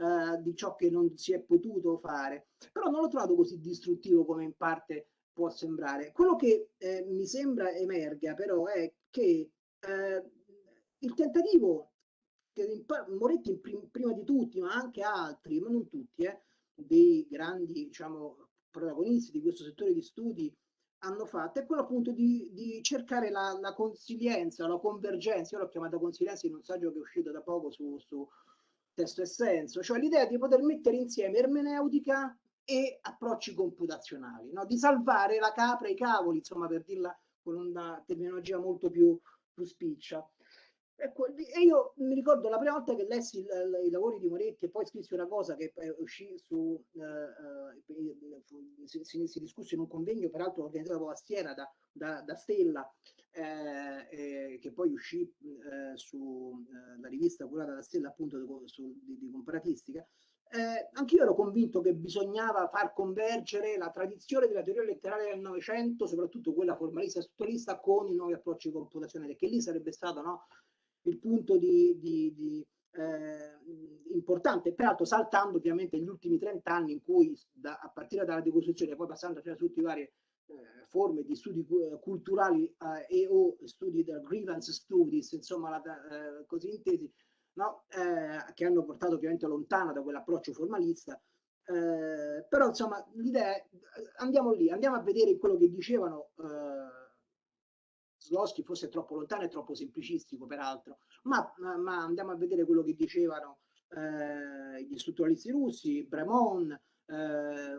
eh, di ciò che non si è potuto fare, però non l'ho trovato così distruttivo come in parte può sembrare. Quello che eh, mi sembra emerga però è che eh, il tentativo che Moretti prim, prima di tutti, ma anche altri, ma non tutti, eh, dei grandi diciamo, protagonisti di questo settore di studi hanno fatto è quello appunto di, di cercare la, la, consilienza, la convergenza, io l'ho chiamata consilienza in un saggio che è uscito da poco su, su testo e senso, cioè l'idea di poter mettere insieme ermeneutica e approcci computazionali, no? di salvare la capra e i cavoli, insomma per dirla con una terminologia molto più, più spiccia. Ecco, e io mi ricordo la prima volta che lessi il, il, i lavori di Moretti e poi scrissi una cosa che uscì su, eh, eh, si, si, discusse in un convegno peraltro organizzato a Siena da, da, da Stella, eh, che poi uscì eh, sulla eh, rivista curata da Stella appunto di, su, di, di comparatistica, eh, anch'io ero convinto che bisognava far convergere la tradizione della teoria letteraria del Novecento, soprattutto quella formalista e strutturalista, con i nuovi approcci computazionali, che lì sarebbe stato no, il punto di, di, di eh, importante, peraltro saltando ovviamente gli ultimi 30 anni in cui da, a partire dalla decostruzione, poi passando a tutte le varie eh, forme di studi eh, culturali eh, e o studi da grievance studies, insomma la, eh, così intesi, no? Eh, che hanno portato ovviamente lontano da quell'approccio formalista, però insomma l'idea è andiamo lì, andiamo a vedere quello che dicevano Slosky fosse troppo lontano e troppo semplicistico peraltro, ma, ma, andiamo a vedere quello che dicevano eh, gli strutturalisti russi, Bremon, eh,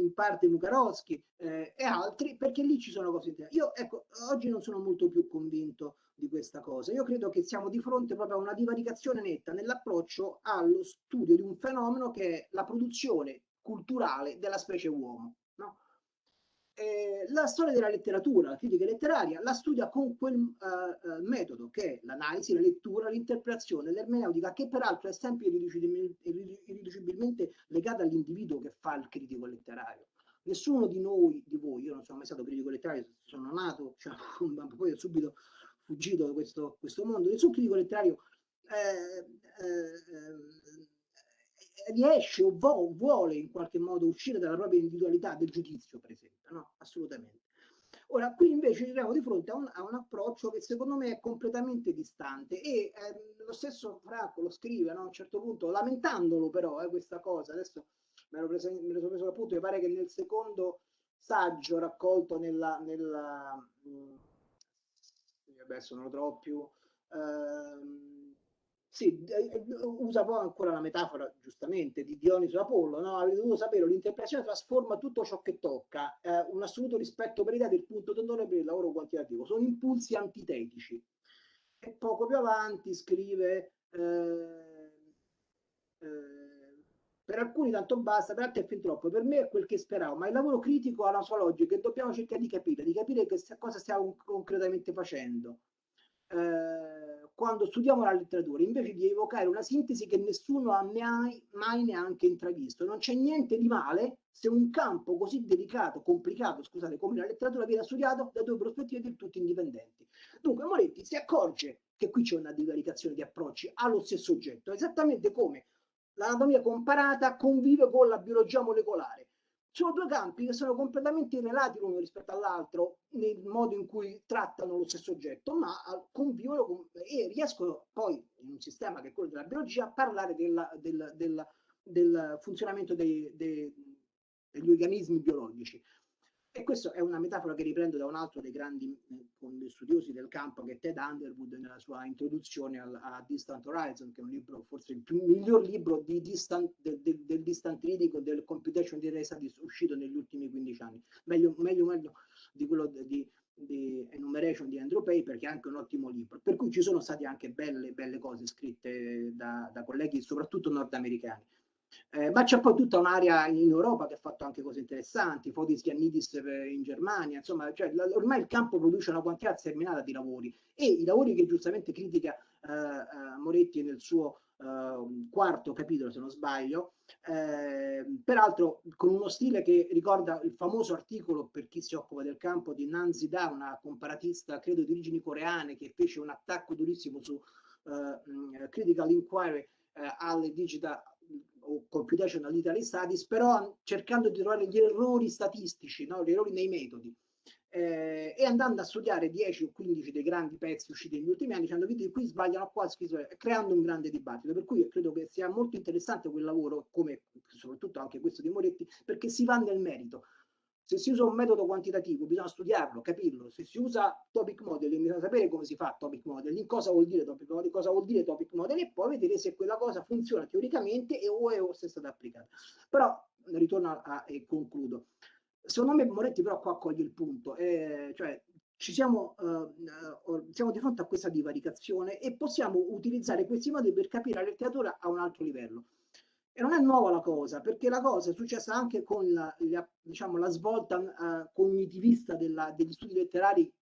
in parte Mukarovsky eh, e altri, perché lì ci sono cose interessanti. Io ecco, oggi non sono molto più convinto di questa cosa. Io credo che siamo di fronte proprio a una divaricazione netta nell'approccio allo studio di un fenomeno che è la produzione culturale della specie uomo. Eh, la storia della letteratura, la critica letteraria, la studia con quel uh, metodo che è l'analisi, la lettura, l'interpretazione, l'ermeneutica, che peraltro è sempre irriducibilmente legata all'individuo che fa il critico letterario. Nessuno di noi, di voi, io non sono mai stato critico letterario, sono nato, cioè, poi ho subito fuggito da questo, questo mondo, nessun critico letterario eh, eh, riesce o vuole in qualche modo uscire dalla propria individualità del giudizio, per esempio, no? Assolutamente. Ora, qui invece ci troviamo di fronte a un, a un, approccio che secondo me è completamente distante e eh, lo stesso Franco lo scrive no? a un certo punto, lamentandolo però eh, questa cosa, adesso me lo, preso, me sono preso appunto, mi pare che nel secondo saggio raccolto nella, nella mh, mm, adesso non lo trovo più, ehm, sì, eh, usa poi ancora la metafora, giustamente, di Dioniso Apollo, no? Avete dovuto sapere, l'interpretazione trasforma tutto ciò che tocca, eh, un assoluto rispetto per l'idea del punto d'onore per il lavoro quantitativo, sono impulsi antitetici. E poco più avanti scrive, eh, eh, per alcuni tanto basta, per altri è fin troppo, per me è quel che speravo, ma il lavoro critico ha la sua logica e dobbiamo cercare di capire, di capire che cosa stiamo concretamente facendo. Eh, quando studiamo la letteratura, invece di evocare una sintesi che nessuno ha mai, mai neanche intravisto. Non c'è niente di male se un campo così delicato, complicato, scusate, come la letteratura viene studiato da due prospettive del tutto indipendenti. Dunque Moretti si accorge che qui c'è una divaricazione di approcci allo stesso oggetto, esattamente come l'anatomia comparata convive con la biologia molecolare sono due campi che sono completamente irrelati l'uno rispetto all'altro nel modo in cui trattano lo stesso oggetto, ma convivono con, e riescono poi in un sistema che è quello della biologia a parlare della, del, del, del, funzionamento dei, dei, degli organismi biologici. E questa è una metafora che riprendo da un altro dei grandi eh, studiosi del campo, che è Ted Underwood, nella sua introduzione al, a Distant Horizon, che è un libro, forse il più, miglior libro di distant, del, del, del distant reading del computation di studies uscito negli ultimi 15 anni. Meglio, meglio, meglio di quello di, di Enumeration di Andrew Paper, che è anche un ottimo libro. Per cui ci sono state anche belle, belle cose scritte da, da colleghi, soprattutto nordamericani. Eh, ma c'è poi tutta un'area in Europa che ha fatto anche cose interessanti, Fotis Giannidis in Germania, insomma, cioè, la, ormai il campo produce una quantità sterminata di lavori e i lavori che giustamente critica eh, eh Moretti nel suo eh, quarto capitolo, se non sbaglio, eh, peraltro con uno stile che ricorda il famoso articolo per chi si occupa del campo di Nanzi Da, una comparatista credo di origini coreane che fece un attacco durissimo su uh, Critical Inquiry alle digital o computational literary studies, però cercando di trovare gli errori statistici, no? gli errori nei metodi eh, e andando a studiare 10 o 15 dei grandi pezzi usciti negli ultimi anni, dicendo che qui sbagliano qua, creando un grande dibattito. Per cui credo che sia molto interessante quel lavoro, come soprattutto anche questo di Moretti, perché si va nel merito. Se si usa un metodo quantitativo bisogna studiarlo, capirlo. Se si usa topic modeling bisogna sapere come si fa topic modeling, cosa vuol dire topic modeling, cosa vuol dire topic modeling e poi vedere se quella cosa funziona teoricamente e o è o se è stata applicata. Però ritorno a, e concludo. Secondo me Moretti però qua coglie il punto, eh, cioè ci siamo, uh, siamo di fronte a questa divaricazione e possiamo utilizzare questi modi per capire la letteratura a un altro livello. E non è nuova la cosa, perché la cosa è successa anche con la, la, diciamo, la svolta uh, cognitivista della, degli studi letterari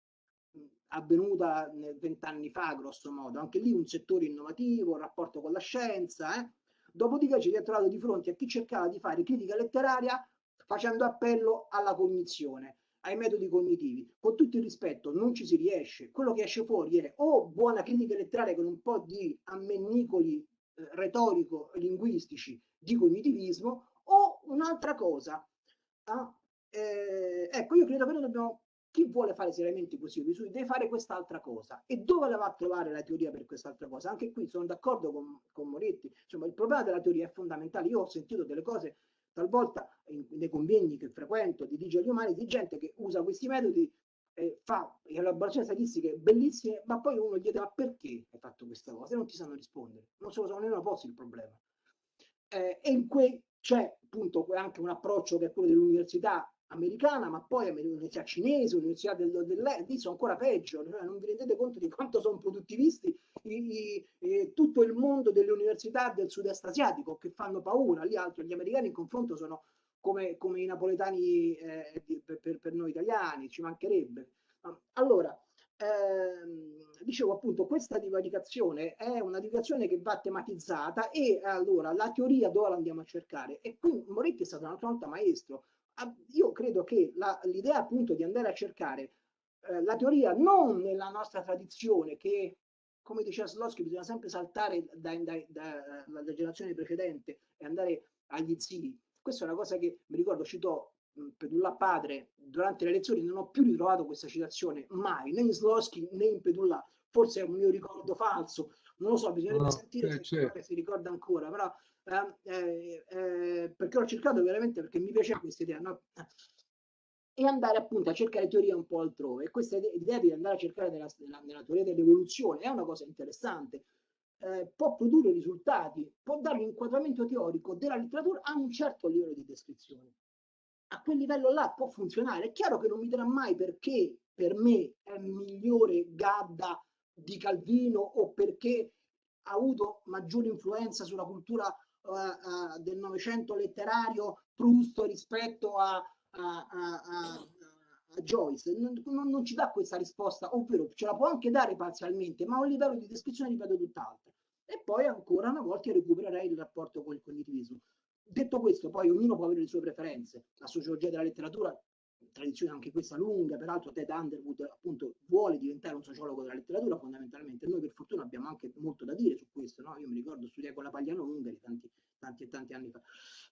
avvenuta vent'anni fa, grosso modo. Anche lì un settore innovativo, un rapporto con la scienza. Eh? Dopodiché ci si è trovato di fronte a chi cercava di fare critica letteraria facendo appello alla cognizione, ai metodi cognitivi. Con tutto il rispetto, non ci si riesce. Quello che esce fuori è o buona critica letteraria con un po' di ammennicoli eh, retorico-linguistici di cognitivismo o un'altra cosa. Ah, eh, ecco, io credo che noi dobbiamo chi vuole fare seriamente così deve fare quest'altra cosa. E dove la va a trovare la teoria per quest'altra cosa? Anche qui sono d'accordo con, con Moretti. Insomma il problema della teoria è fondamentale. Io ho sentito delle cose talvolta nei convegni che frequento di digitali umani di gente che usa questi metodi eh, fa elaborazioni statistiche bellissime ma poi uno gli chiede ma perché hai fatto questa cosa? E non ti sanno rispondere. Non se lo sanno nemmeno posti il problema eh, e in cui c'è appunto anche un approccio che è quello dell'università americana, ma poi l'università cinese, l'università del, del, lì sono ancora peggio, cioè non vi rendete conto di quanto sono produttivisti i, i, i, tutto il mondo delle università del sud-est asiatico che fanno paura, lì altro gli americani in confronto sono come, come i napoletani eh, per, per, per, noi italiani, ci mancherebbe. Allora, ehm, dicevo appunto, questa divaricazione è una divaricazione che va tematizzata e allora la teoria dove la andiamo a cercare? E qui Moretti è stato un'altra volta maestro, io credo che l'idea appunto di andare a cercare eh, la teoria non nella nostra tradizione che come diceva Slosky bisogna sempre saltare dalla da, da, da, generazione precedente e andare agli zii questa è una cosa che mi ricordo citò Pedulla padre durante le lezioni non ho più ritrovato questa citazione mai né in Slosky né in Pedulla forse è un mio ricordo falso non lo so bisognerebbe no, sentire se certo. si ricorda ancora però eh, eh, perché ho cercato veramente perché mi piaceva questa idea, no? e andare appunto a cercare teoria un po' altrove. E questa idea di andare a cercare nella, nella, nella teoria dell'evoluzione è una cosa interessante. Eh, può produrre risultati, può dare un inquadramento teorico della letteratura a un certo livello di descrizione. A quel livello là può funzionare. È chiaro che non mi dirà mai perché per me è migliore Gadda di Calvino o perché ha avuto maggiore influenza sulla cultura uh, del Novecento letterario Proust rispetto a, a, a, a Joyce. Non, non, ci dà questa risposta, ovvero ce la può anche dare parzialmente, ma a un livello di descrizione ripeto tutt'altro. E poi ancora una volta recupererei il rapporto con il cognitivismo. Detto questo, poi ognuno può avere le sue preferenze. La sociologia della letteratura tradizione anche questa lunga, peraltro Ted Underwood appunto vuole diventare un sociologo della letteratura fondamentalmente, noi per fortuna abbiamo anche molto da dire su questo, no? io mi ricordo studiare con la Pagliano Ungari tanti, tanti e tanti anni fa,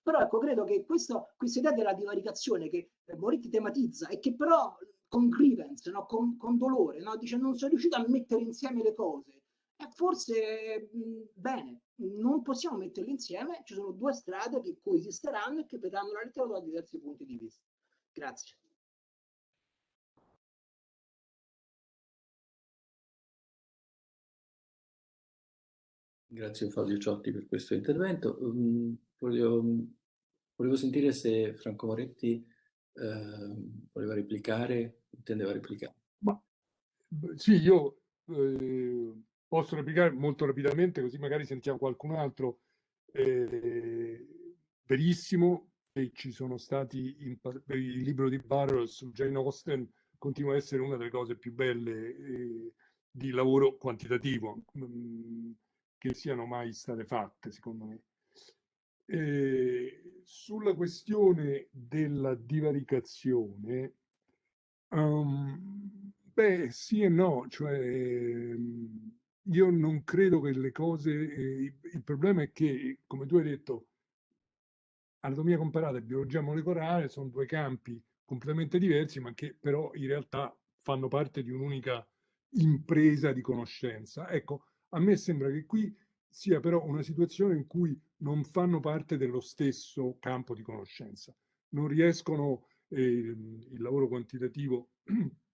però ecco credo che questo, questa idea della divaricazione che Moretti tematizza e che però con grievance, no? con, con, dolore, no? dice non sono riuscito a mettere insieme le cose, e forse mh, bene, non possiamo metterle insieme, ci sono due strade che coesisteranno e che vedranno la letteratura da diversi punti di vista. Grazie. Grazie Fabio Ciotti per questo intervento. Um, volevo, volevo, sentire se Franco Moretti eh, voleva replicare, intendeva replicare. Ma, sì, io eh, posso replicare molto rapidamente, così magari sentiamo qualcun altro. Eh, verissimo che ci sono stati in, il libro di Burroughs su Jane Austen continua a essere una delle cose più belle eh, di lavoro quantitativo mh, mm, che siano mai state fatte, secondo me. Eh, sulla questione della divaricazione, um, beh, sì e no, cioè ehm, io non credo che le cose, eh, il problema è che, come tu hai detto, anatomia comparata e biologia molecolare sono due campi completamente diversi, ma che però in realtà fanno parte di un'unica impresa di conoscenza. Ecco, a me sembra che qui sia però una situazione in cui non fanno parte dello stesso campo di conoscenza. Non riescono, eh, il lavoro quantitativo,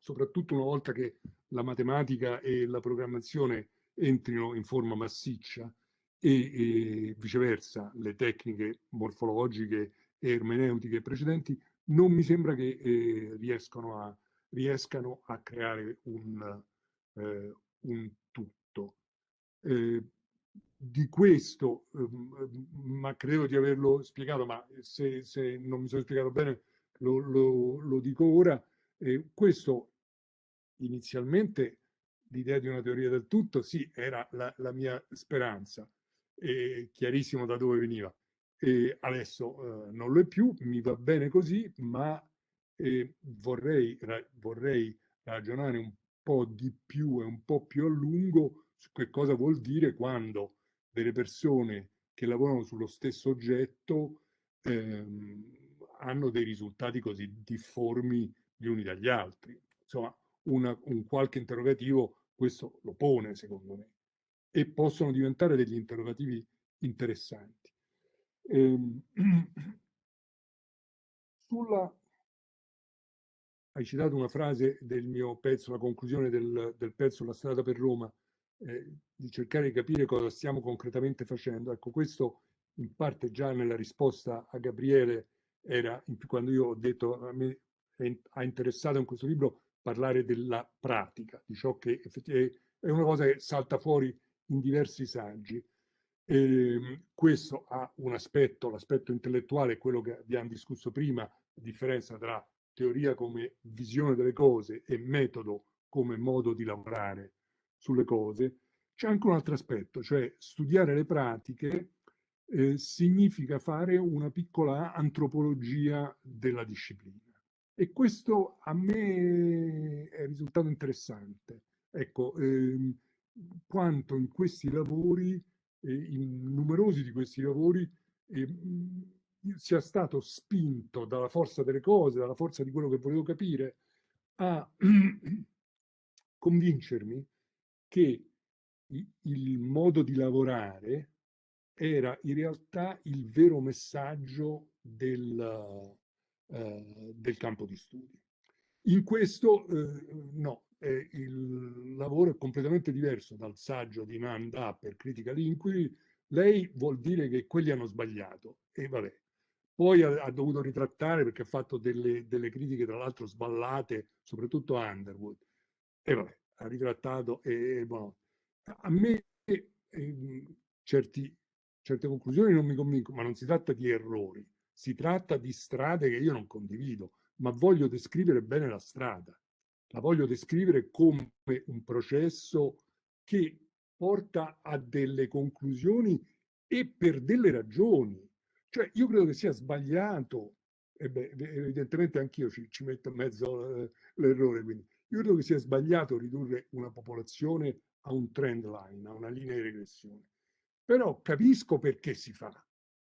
soprattutto una volta che la matematica e la programmazione entrino in forma massiccia e, e viceversa le tecniche morfologiche e ermeneutiche precedenti, non mi sembra che eh, riescano, a, riescano a creare un, eh, un tutto. Eh, di questo, ehm, ma credo di averlo spiegato, ma se, se non mi sono spiegato bene lo, lo, lo dico ora, eh, questo inizialmente l'idea di una teoria del tutto, sì, era la, la mia speranza, è chiarissimo da dove veniva. E adesso eh, non lo è più, mi va bene così, ma eh, vorrei, ra vorrei ragionare un po' di più e un po' più a lungo su che cosa vuol dire quando delle persone che lavorano sullo stesso oggetto ehm, hanno dei risultati così difformi gli uni dagli altri. Insomma, una, un qualche interrogativo questo lo pone, secondo me, e possono diventare degli interrogativi interessanti. Ehm, sulla hai citato una frase del mio pezzo, la conclusione del, del pezzo La strada per Roma, eh, di cercare di capire cosa stiamo concretamente facendo. Ecco, questo in parte già nella risposta a Gabriele era, quando io ho detto a me ha interessato in questo libro parlare della pratica, di ciò che è una cosa che salta fuori in diversi saggi. E ehm, questo ha un aspetto, l'aspetto intellettuale, quello che abbiamo discusso prima, la differenza tra teoria come visione delle cose e metodo come modo di lavorare sulle cose, c'è anche un altro aspetto, cioè studiare le pratiche eh, significa fare una piccola antropologia della disciplina. E questo a me è risultato interessante. Ecco, ehm, quanto in questi lavori, eh, in numerosi di questi lavori, eh, sia stato spinto dalla forza delle cose, dalla forza di quello che volevo capire, a convincermi che il modo di lavorare era in realtà il vero messaggio del, eh, del campo di studi. In questo eh, no, eh, il lavoro è completamente diverso dal saggio di Nanda per Critical Inquiry. Lei vuol dire che quelli hanno sbagliato e vabbè. Poi ha, ha dovuto ritrattare perché ha fatto delle, delle critiche tra l'altro sballate, soprattutto a Underwood. E vabbè, ha ritrattato e, boh. a me eh, certi, certe conclusioni non mi convincono, ma non si tratta di errori si tratta di strade che io non condivido, ma voglio descrivere bene la strada. La voglio descrivere come un processo che porta a delle conclusioni e per delle ragioni. Cioè io credo che sia sbagliato, e beh, evidentemente anch'io ci, ci, metto in mezzo eh, l'errore, quindi io credo che sia sbagliato ridurre una popolazione a un trend line, a una linea di regressione. Però capisco perché si fa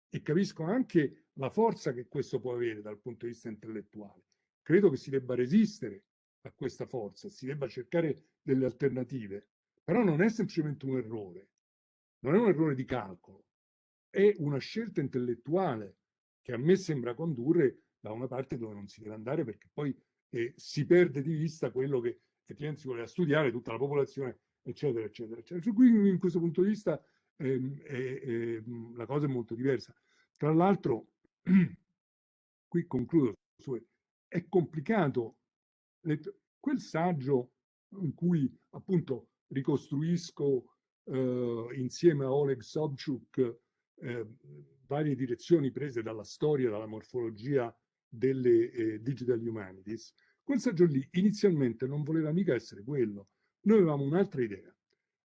e capisco anche la forza che questo può avere dal punto di vista intellettuale. Credo che si debba resistere a questa forza, si debba cercare delle alternative, però non è semplicemente un errore, non è un errore di calcolo, è una scelta intellettuale che a me sembra condurre da una parte dove non si deve andare perché poi eh, si perde di vista quello che effettivamente si voleva studiare, tutta la popolazione, eccetera, eccetera, eccetera. Quindi in questo punto di vista la cosa è molto diversa. Tra l'altro, qui concludo, è complicato. Quel saggio in cui appunto ricostruisco eh, insieme a Oleg Sobchuk eh, varie direzioni prese dalla storia, dalla morfologia delle eh, digital humanities, quel saggio lì inizialmente non voleva mica essere quello. Noi avevamo un'altra idea.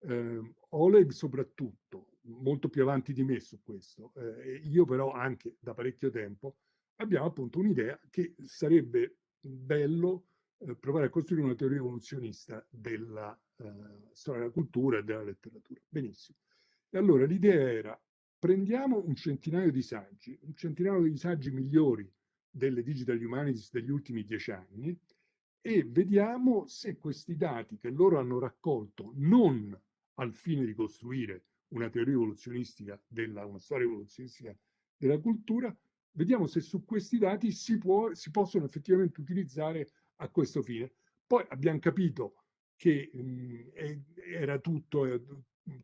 Eh, Oleg soprattutto, molto più avanti di me su questo, eh, io però anche da parecchio tempo, abbiamo appunto un'idea che sarebbe bello eh, provare a costruire una teoria evoluzionista della eh, storia della cultura e della letteratura. Benissimo. E allora l'idea era prendiamo un centinaio di saggi, un centinaio di saggi migliori delle digital humanities degli ultimi dieci anni e vediamo se questi dati che loro hanno raccolto non al fine di costruire una teoria evoluzionistica della, una storia evoluzionistica della cultura, vediamo se su questi dati si, può, si possono effettivamente utilizzare a questo fine. Poi abbiamo capito che mh, era tutto eh,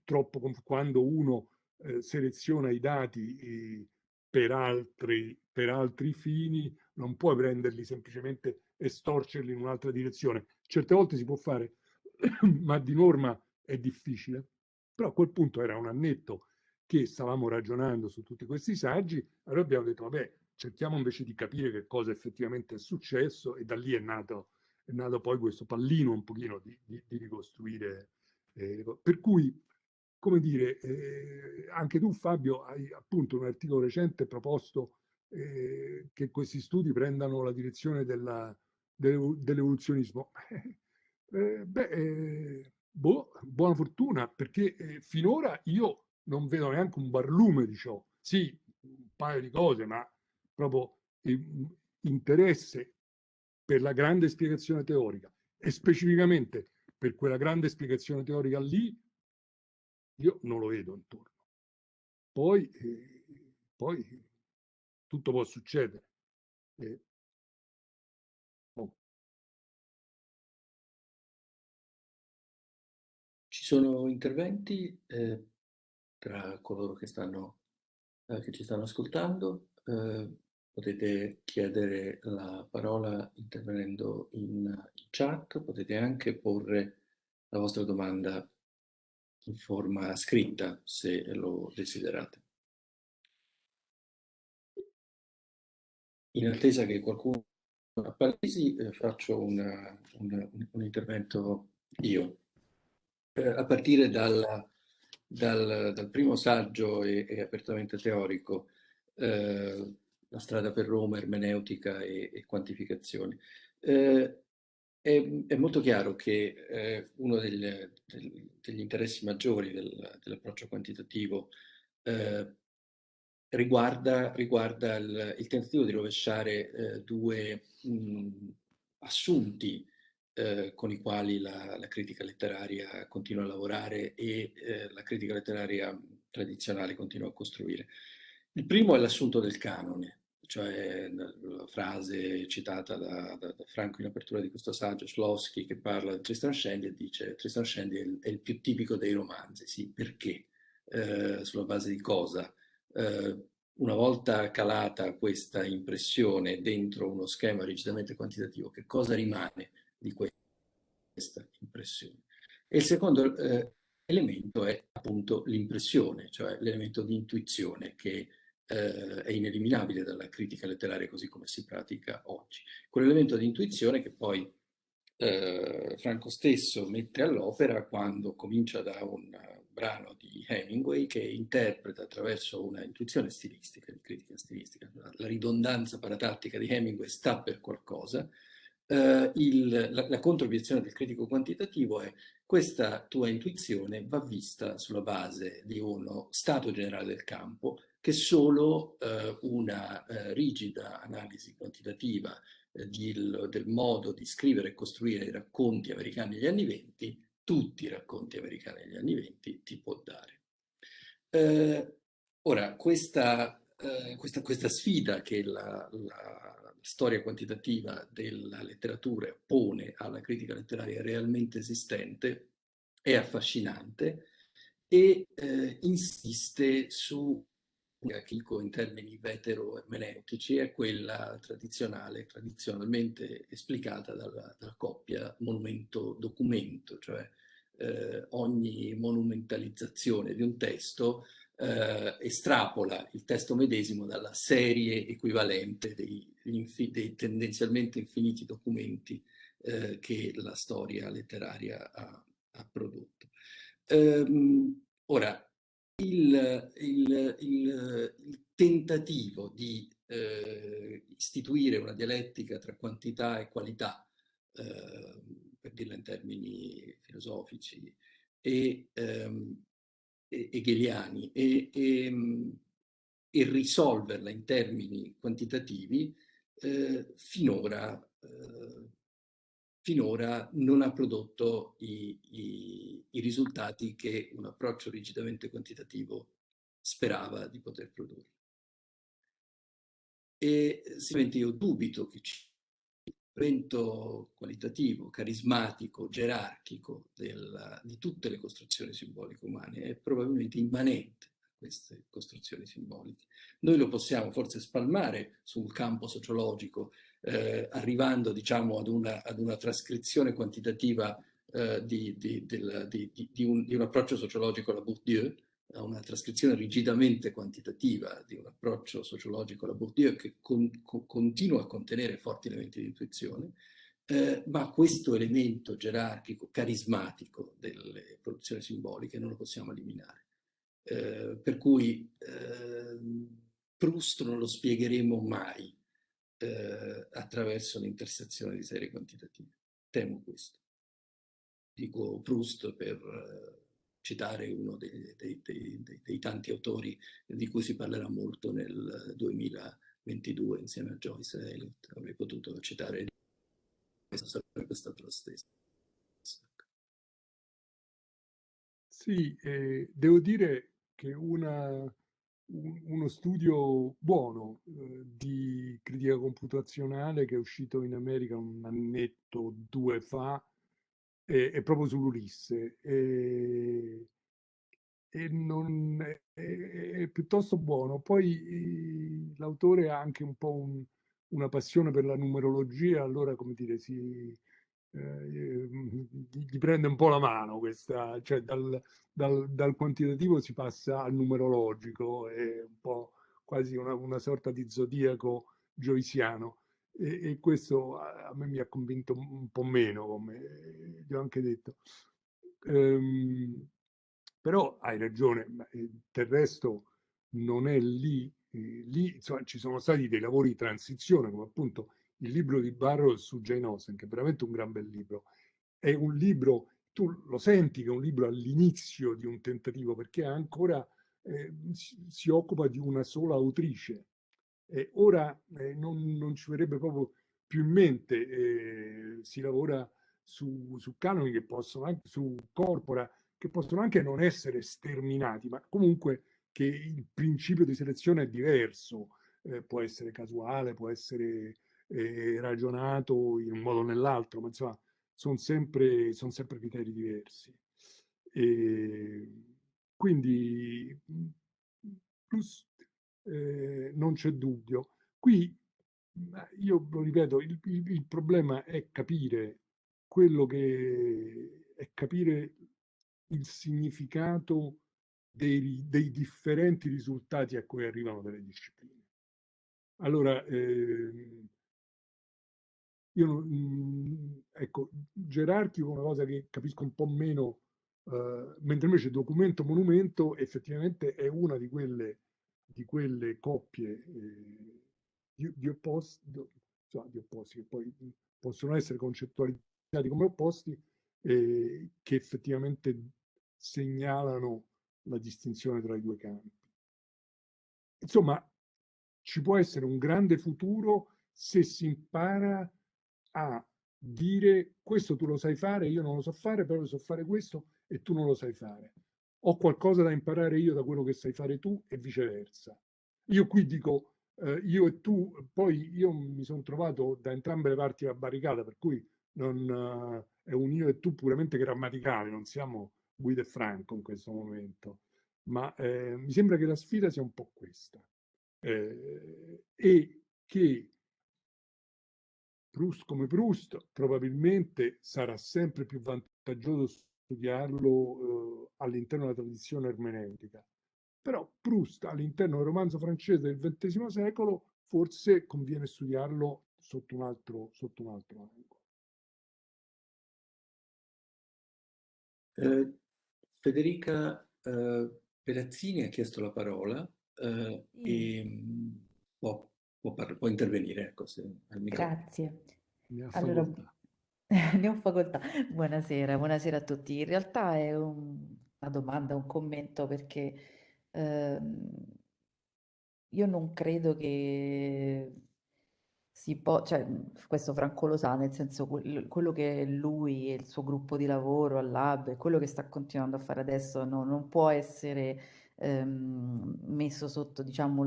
troppo quando uno eh, seleziona i dati eh, per, altri, per altri fini, non puoi prenderli semplicemente e storcerli in un'altra direzione. Certe volte si può fare, ma di norma è difficile. Però a quel punto era un annetto che stavamo ragionando su tutti questi saggi, allora abbiamo detto, vabbè, cerchiamo invece di capire che cosa effettivamente è successo e da lì è nato, è nato poi questo pallino un pochino di, di, di ricostruire. Eh, per cui, come dire, eh, anche tu Fabio hai appunto un articolo recente proposto eh, che questi studi prendano la direzione dell'evoluzionismo. Eh, beh, eh, boh, buona fortuna, perché eh, finora io non vedo neanche un barlume di ciò. Sì, un paio di cose, ma proprio interesse per la grande spiegazione teorica e specificamente per quella grande spiegazione teorica lì, io non lo vedo intorno. Poi, eh, poi tutto può succedere. Eh, Ci sono interventi eh, tra coloro che, stanno, eh, che ci stanno ascoltando. Eh, potete chiedere la parola intervenendo in, chat, potete anche porre la vostra domanda in forma scritta se lo desiderate. In attesa che qualcuno appalesi, eh, faccio una, una, un intervento io eh, a partire dal, dal, dal, primo saggio e, e apertamente teorico, eh, La strada per Roma, ermeneutica e, e quantificazione. Eh, è, è, molto chiaro che eh, uno degli, del, degli, interessi maggiori del, dell'approccio quantitativo eh, riguarda, riguarda il, il, tentativo di rovesciare eh, due mh, assunti eh, con i quali la, la, critica letteraria continua a lavorare e eh, la critica letteraria tradizionale continua a costruire. Il primo è l'assunto del canone, cioè la frase citata da, da, da, Franco in apertura di questo saggio, Slowski, che parla di Tristan Scendi e dice Tristan Scendi è il, è il più tipico dei romanzi, sì, perché? Eh, sulla base di cosa? Eh, una volta calata questa impressione dentro uno schema rigidamente quantitativo, che cosa rimane di questa impressione. E il secondo eh, elemento è appunto l'impressione, cioè l'elemento di intuizione che eh, è ineliminabile dalla critica letteraria così come si pratica oggi. Quell'elemento di intuizione che poi eh, Franco stesso mette all'opera quando comincia da un brano di Hemingway che interpreta attraverso una intuizione stilistica, di critica stilistica, la ridondanza paratattica di Hemingway sta per qualcosa, Uh, il, la, la controobiezione del critico quantitativo è questa tua intuizione va vista sulla base di uno stato generale del campo che solo uh, una uh, rigida analisi quantitativa di, del modo di scrivere e costruire i racconti americani negli anni venti, tutti i racconti americani negli anni venti, ti può dare. ora, questa, questa, questa, sfida che la, la storia quantitativa della letteratura pone alla critica letteraria realmente esistente è affascinante e eh, insiste su Chico in termini vetero-ermeneutici è quella tradizionale, tradizionalmente esplicata dalla, dalla coppia monumento-documento, cioè eh, ogni monumentalizzazione di un testo eh, estrapola il testo medesimo dalla serie equivalente dei, dei tendenzialmente infiniti documenti eh, che la storia letteraria ha, ha prodotto. Um, ora, il, il, il, il, tentativo di eh, istituire una dialettica tra quantità e qualità, eh, per dirla in termini filosofici, e, ehm, hegeliani e, e, e, risolverla in termini quantitativi, eh, finora, eh, finora, non ha prodotto i, i, i, risultati che un approccio rigidamente quantitativo sperava di poter produrre. E sicuramente io dubito che ci evento qualitativo, carismatico, gerarchico del, di tutte le costruzioni simboliche umane è probabilmente immanente a queste costruzioni simboliche. Noi lo possiamo forse spalmare sul campo sociologico, eh, arrivando diciamo ad una, ad una trascrizione quantitativa eh, di, di, del, di, un, di un approccio sociologico alla Bourdieu, a una trascrizione rigidamente quantitativa di un approccio sociologico alla Bourdieu che con, con, continua a contenere forti elementi di intuizione, eh, ma questo elemento gerarchico, carismatico delle produzioni simboliche non lo possiamo eliminare. Eh, per cui eh, Proust non lo spiegheremo mai eh, attraverso l'intersezione di serie quantitative. Temo questo. Dico Proust per eh, citare uno dei, dei, dei, dei, tanti autori di cui si parlerà molto nel 2022 insieme a Joyce e Eliot. Avrei potuto citare questo sarebbe stato lo stesso. Sì, eh, devo dire che una, un, uno studio buono eh, di critica computazionale che è uscito in America un annetto o due fa è, è proprio sull'Ulisse e, e non, è, è, piuttosto buono. Poi l'autore ha anche un po' un, una passione per la numerologia, allora come dire, si, eh, gli prende un po' la mano questa, cioè dal, dal, dal, quantitativo si passa al numerologico, è un po' quasi una, una sorta di zodiaco joysiano e, e, questo a, me mi ha convinto un po' meno, come gli ho anche detto. Ehm, però hai ragione, eh, del resto non è lì, eh, lì insomma, ci sono stati dei lavori di transizione, come appunto il libro di Barrow su Jane Austen, che è veramente un gran bel libro. È un libro, tu lo senti che è un libro all'inizio di un tentativo, perché ancora eh, si, si occupa di una sola autrice, eh, ora eh, non, non, ci verrebbe proprio più in mente, eh, si lavora su, su canoni che possono anche, su corpora, che possono anche non essere sterminati, ma comunque che il principio di selezione è diverso, eh, può essere casuale, può essere eh, ragionato in un modo o nell'altro, ma insomma sono sempre, son sempre criteri diversi. E quindi plus eh, non c'è dubbio. Qui, io lo ripeto, il, il, il, problema è capire quello che è capire il significato dei, dei differenti risultati a cui arrivano delle discipline. Allora, eh, io, mh, ecco, gerarchico è una cosa che capisco un po' meno, eh, mentre invece documento monumento effettivamente è una di quelle di quelle coppie eh, di, di, opposti, cioè di, opposti, che poi possono essere concettualizzati come opposti, eh, che effettivamente segnalano la distinzione tra i due campi. Insomma, ci può essere un grande futuro se si impara a dire questo tu lo sai fare, io non lo so fare, però so fare questo e tu non lo sai fare ho qualcosa da imparare io da quello che sai fare tu e viceversa. Io qui dico eh, io e tu, poi io mi sono trovato da entrambe le parti della barricata, per cui non, uh, è un io e tu puramente grammaticale, non siamo Guido e Franco in questo momento, ma eh, mi sembra che la sfida sia un po' questa eh, e che Proust come Proust probabilmente sarà sempre più vantaggioso studiarlo eh, all'interno della tradizione ermeneutica, Però Proust all'interno del romanzo francese del XX secolo forse conviene studiarlo sotto un altro, sotto un altro angolo. Eh, Federica eh, Perazzini ha chiesto la parola eh, e mm, può, può, può, intervenire. Ecco, Grazie. Allora, ne ho facoltà. Buonasera, buonasera a tutti. In realtà è un, una domanda, un commento perché ehm, io non credo che si può, cioè, questo Franco lo sa, nel senso quello che lui e il suo gruppo di lavoro al lab e quello che sta continuando a fare adesso no, non può essere ehm, messo sotto diciamo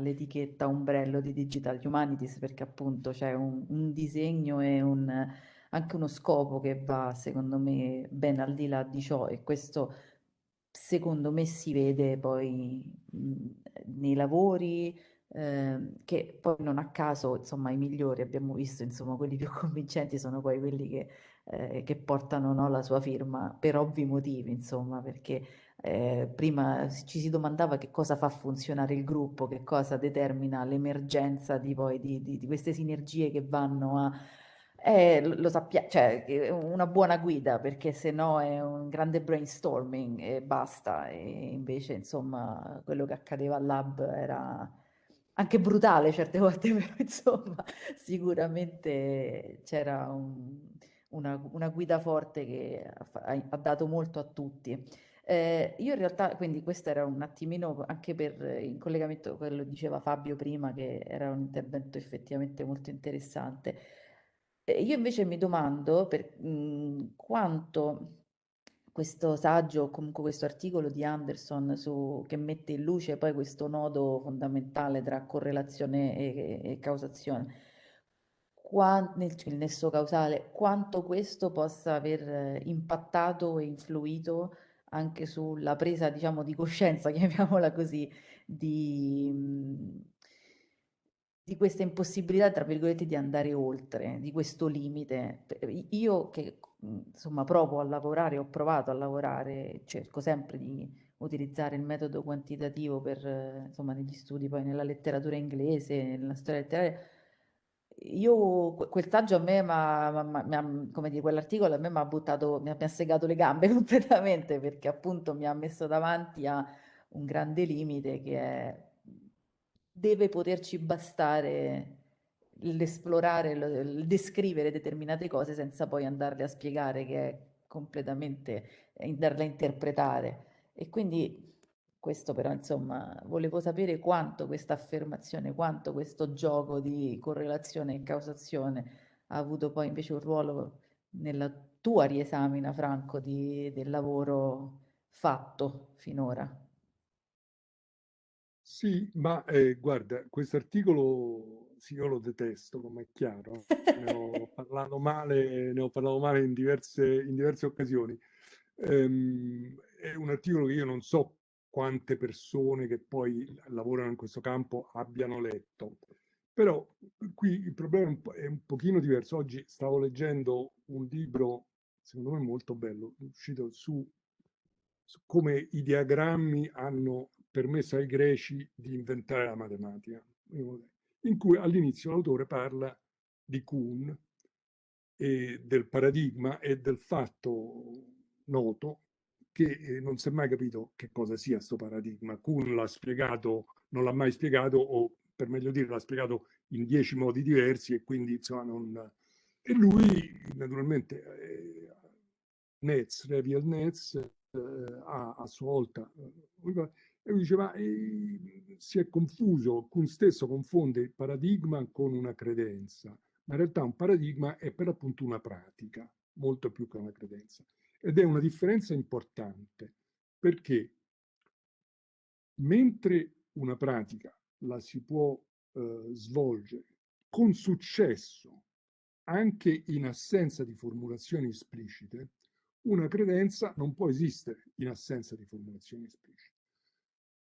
l'etichetta ombrello di Digital Humanities perché appunto c'è un, un disegno e un, anche uno scopo che va secondo me ben al di là di ciò e questo secondo me si vede poi mh, nei lavori Ehm, che poi non a caso, insomma, i migliori abbiamo visto, insomma, quelli più convincenti sono poi quelli che, eh, che portano no, la sua firma per ovvi motivi, insomma, perché eh, prima ci si domandava che cosa fa funzionare il gruppo, che cosa determina l'emergenza di, di, di, di queste sinergie che vanno a... Eh, lo sappiamo, cioè una buona guida perché se no è un grande brainstorming e basta e invece insomma quello che accadeva al lab era anche brutale certe volte, però insomma sicuramente c'era un, una, una, guida forte che ha, ha, dato molto a tutti. Eh, io in realtà, quindi questo era un attimino anche per in collegamento con quello che diceva Fabio prima, che era un intervento effettivamente molto interessante. Eh, io invece mi domando per mh, quanto questo saggio o comunque questo articolo di Anderson su, che mette in luce poi questo nodo fondamentale tra correlazione e, e causazione, Qua, nel, il nesso causale, quanto questo possa aver impattato e influito anche sulla presa, diciamo, di coscienza, chiamiamola così, di, di questa impossibilità, tra virgolette, di andare oltre, di questo limite. Io che insomma provo a lavorare, ho provato a lavorare, cerco sempre di utilizzare il metodo quantitativo per, insomma, negli studi, poi nella letteratura inglese, nella storia letteraria. Io, quel saggio a me, ma, ma, ma, come dire, quell'articolo a me mi ha buttato, mi ha, mi ha segato le gambe completamente perché appunto mi ha messo davanti a un grande limite che è deve poterci bastare l'esplorare, il descrivere determinate cose senza poi andarle a spiegare che è completamente, andarle a interpretare. E quindi questo però insomma volevo sapere quanto questa affermazione, quanto questo gioco di correlazione e causazione ha avuto poi invece un ruolo nella tua riesamina Franco di, del lavoro fatto finora. Sì, ma eh, guarda, questo articolo sì, io lo detesto, come è chiaro. Ne ho parlato male, ne ho parlato male in diverse, in diverse occasioni. Ehm, è un articolo che io non so quante persone che poi lavorano in questo campo abbiano letto. Però qui il problema è un, pochino diverso. Oggi stavo leggendo un libro, secondo me molto bello, uscito su, su come i diagrammi hanno permesso ai greci di inventare la matematica, in cui all'inizio l'autore parla di Kuhn e del paradigma e del fatto noto che eh, non si è mai capito che cosa sia questo paradigma. Kuhn l'ha spiegato, non l'ha mai spiegato, o per meglio dire l'ha spiegato in dieci modi diversi e quindi insomma non... E lui naturalmente, eh, Netz, Reviel Netz, eh, a, a sua volta, eh, e lui diceva, eh, si è confuso, Kuhn stesso confonde il paradigma con una credenza, ma in realtà un paradigma è per appunto una pratica, molto più che una credenza. Ed è una differenza importante, perché mentre una pratica la si può eh, svolgere con successo anche in assenza di formulazioni esplicite, una credenza non può esistere in assenza di formulazioni esplicite.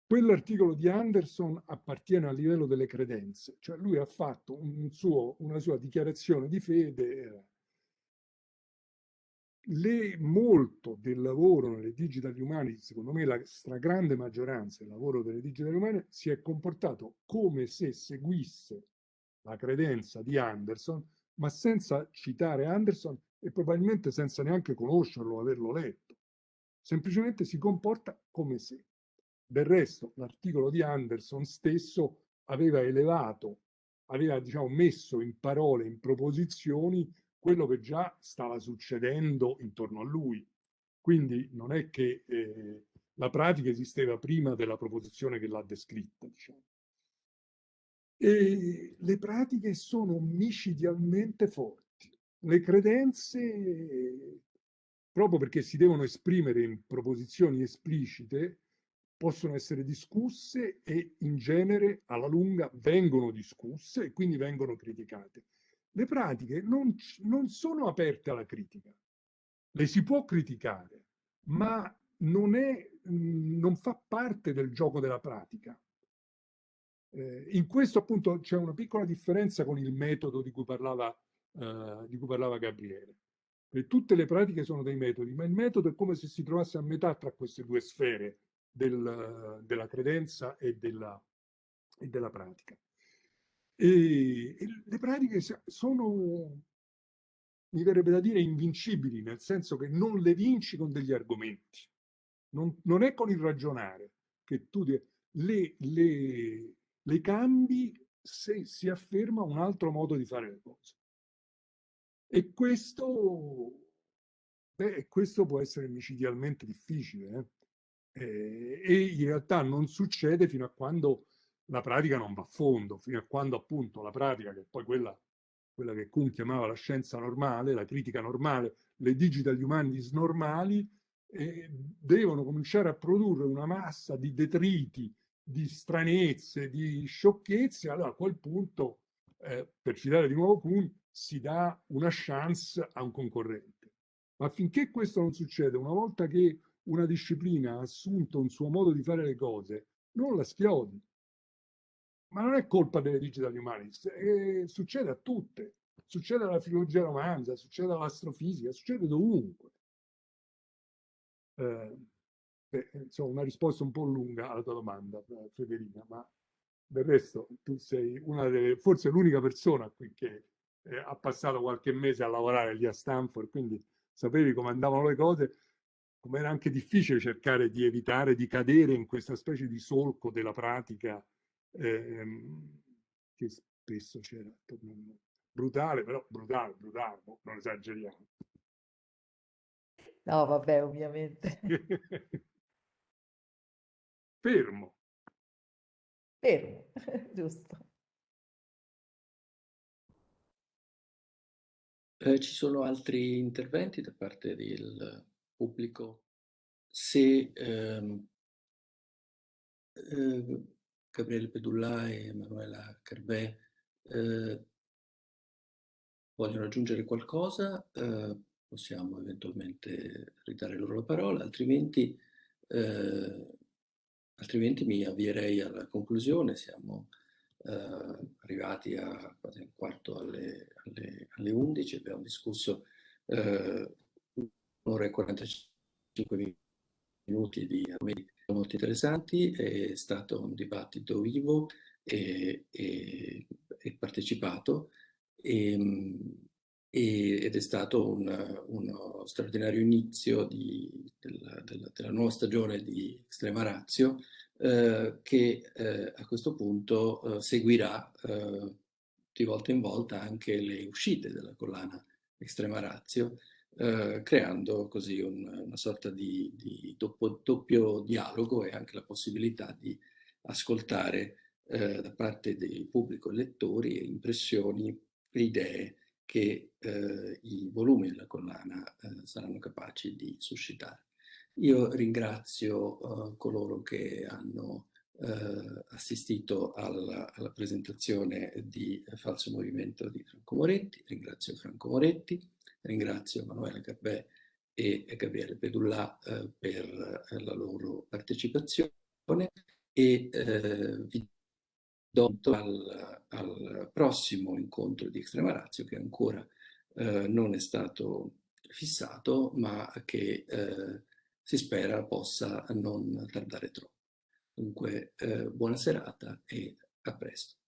Quell'articolo di Anderson appartiene al livello delle credenze, cioè lui ha fatto un suo, una sua dichiarazione di fede le, molto del lavoro nelle digital umani, secondo me la stragrande maggioranza del lavoro delle digital umani si è comportato come se seguisse la credenza di Anderson, ma senza citare Anderson e probabilmente senza neanche conoscerlo o averlo letto. Semplicemente si comporta come se. Del resto, l'articolo di Anderson stesso aveva elevato, aveva diciamo, messo in parole, in proposizioni, quello che già stava succedendo intorno a lui. Quindi non è che eh, la pratica esisteva prima della proposizione che l'ha descritta. Diciamo. E le pratiche sono micidialmente forti. Le credenze, proprio perché si devono esprimere in proposizioni esplicite, possono essere discusse e in genere alla lunga vengono discusse e quindi vengono criticate le pratiche non, non sono aperte alla critica. Le si può criticare, ma non, è, non fa parte del gioco della pratica. Eh, in questo appunto c'è una piccola differenza con il metodo di cui parlava, eh, di cui parlava Gabriele. E tutte le pratiche sono dei metodi, ma il metodo è come se si trovasse a metà tra queste due sfere del, della credenza e della, e della pratica. E, e le pratiche sono, mi verrebbe da dire, invincibili, nel senso che non le vinci con degli argomenti. Non, non è con il ragionare che tu le, le, le cambi se si afferma un altro modo di fare le cose. E questo, beh, questo può essere micidialmente difficile. Eh? Eh, e in realtà non succede fino a quando la pratica non va a fondo, fino a quando appunto la pratica, che è poi quella, quella che Kuhn chiamava la scienza normale, la critica normale, le digital humanities normali, eh, devono cominciare a produrre una massa di detriti, di stranezze, di sciocchezze, allora a quel punto, eh, per citare di nuovo Kuhn, si dà una chance a un concorrente. Ma finché questo non succede, una volta che una disciplina ha assunto un suo modo di fare le cose, non la schiodi, ma non è colpa delle digital humanities, eh, succede a tutte, succede alla filologia romanza, succede all'astrofisica, succede dovunque. Eh, beh, insomma, una risposta un po' lunga alla tua domanda, Federica, ma del resto tu sei una delle, forse l'unica persona qui che eh, ha passato qualche mese a lavorare lì a Stanford, quindi sapevi come andavano le cose, come era anche difficile cercare di evitare di cadere in questa specie di solco della pratica ehm, che spesso c'era brutale, però brutale, brutale, boh, non esageriamo. No, vabbè, ovviamente. Fermo. Fermo, giusto. Eh, ci sono altri interventi da parte del pubblico? Se ehm, eh, Gabriele Pedulla e Emanuela Carbè eh, vogliono aggiungere qualcosa, eh, possiamo eventualmente ridare loro la parola, altrimenti, eh, altrimenti mi avvierei alla conclusione. Siamo eh, arrivati a quasi un quarto alle, alle, alle 11, abbiamo discusso eh, un'ora e 45 minuti di argomenti molto interessanti, è stato un dibattito vivo e, e, e partecipato e, ed è stato un, uno straordinario inizio di, della, della, della, nuova stagione di Extrema Razio eh, che eh, a questo punto eh, seguirà eh, di volta in volta anche le uscite della collana Extrema Razio eh, creando così un, una sorta di, di doppio, doppio, dialogo e anche la possibilità di ascoltare eh, da parte del pubblico lettori impressioni e idee che eh, i volumi della collana eh, saranno capaci di suscitare. Io ringrazio eh, coloro che hanno assistito alla, alla, presentazione di Falso Movimento di Franco Moretti, ringrazio Franco Moretti, Ringrazio Emanuele Garbè e Gabriele Pedullà eh, per eh, la loro partecipazione e eh, vi do al, al, prossimo incontro di Extrema Razio che ancora eh, non è stato fissato, ma che eh, si spera possa non tardare troppo. Dunque, eh, buona serata e a presto.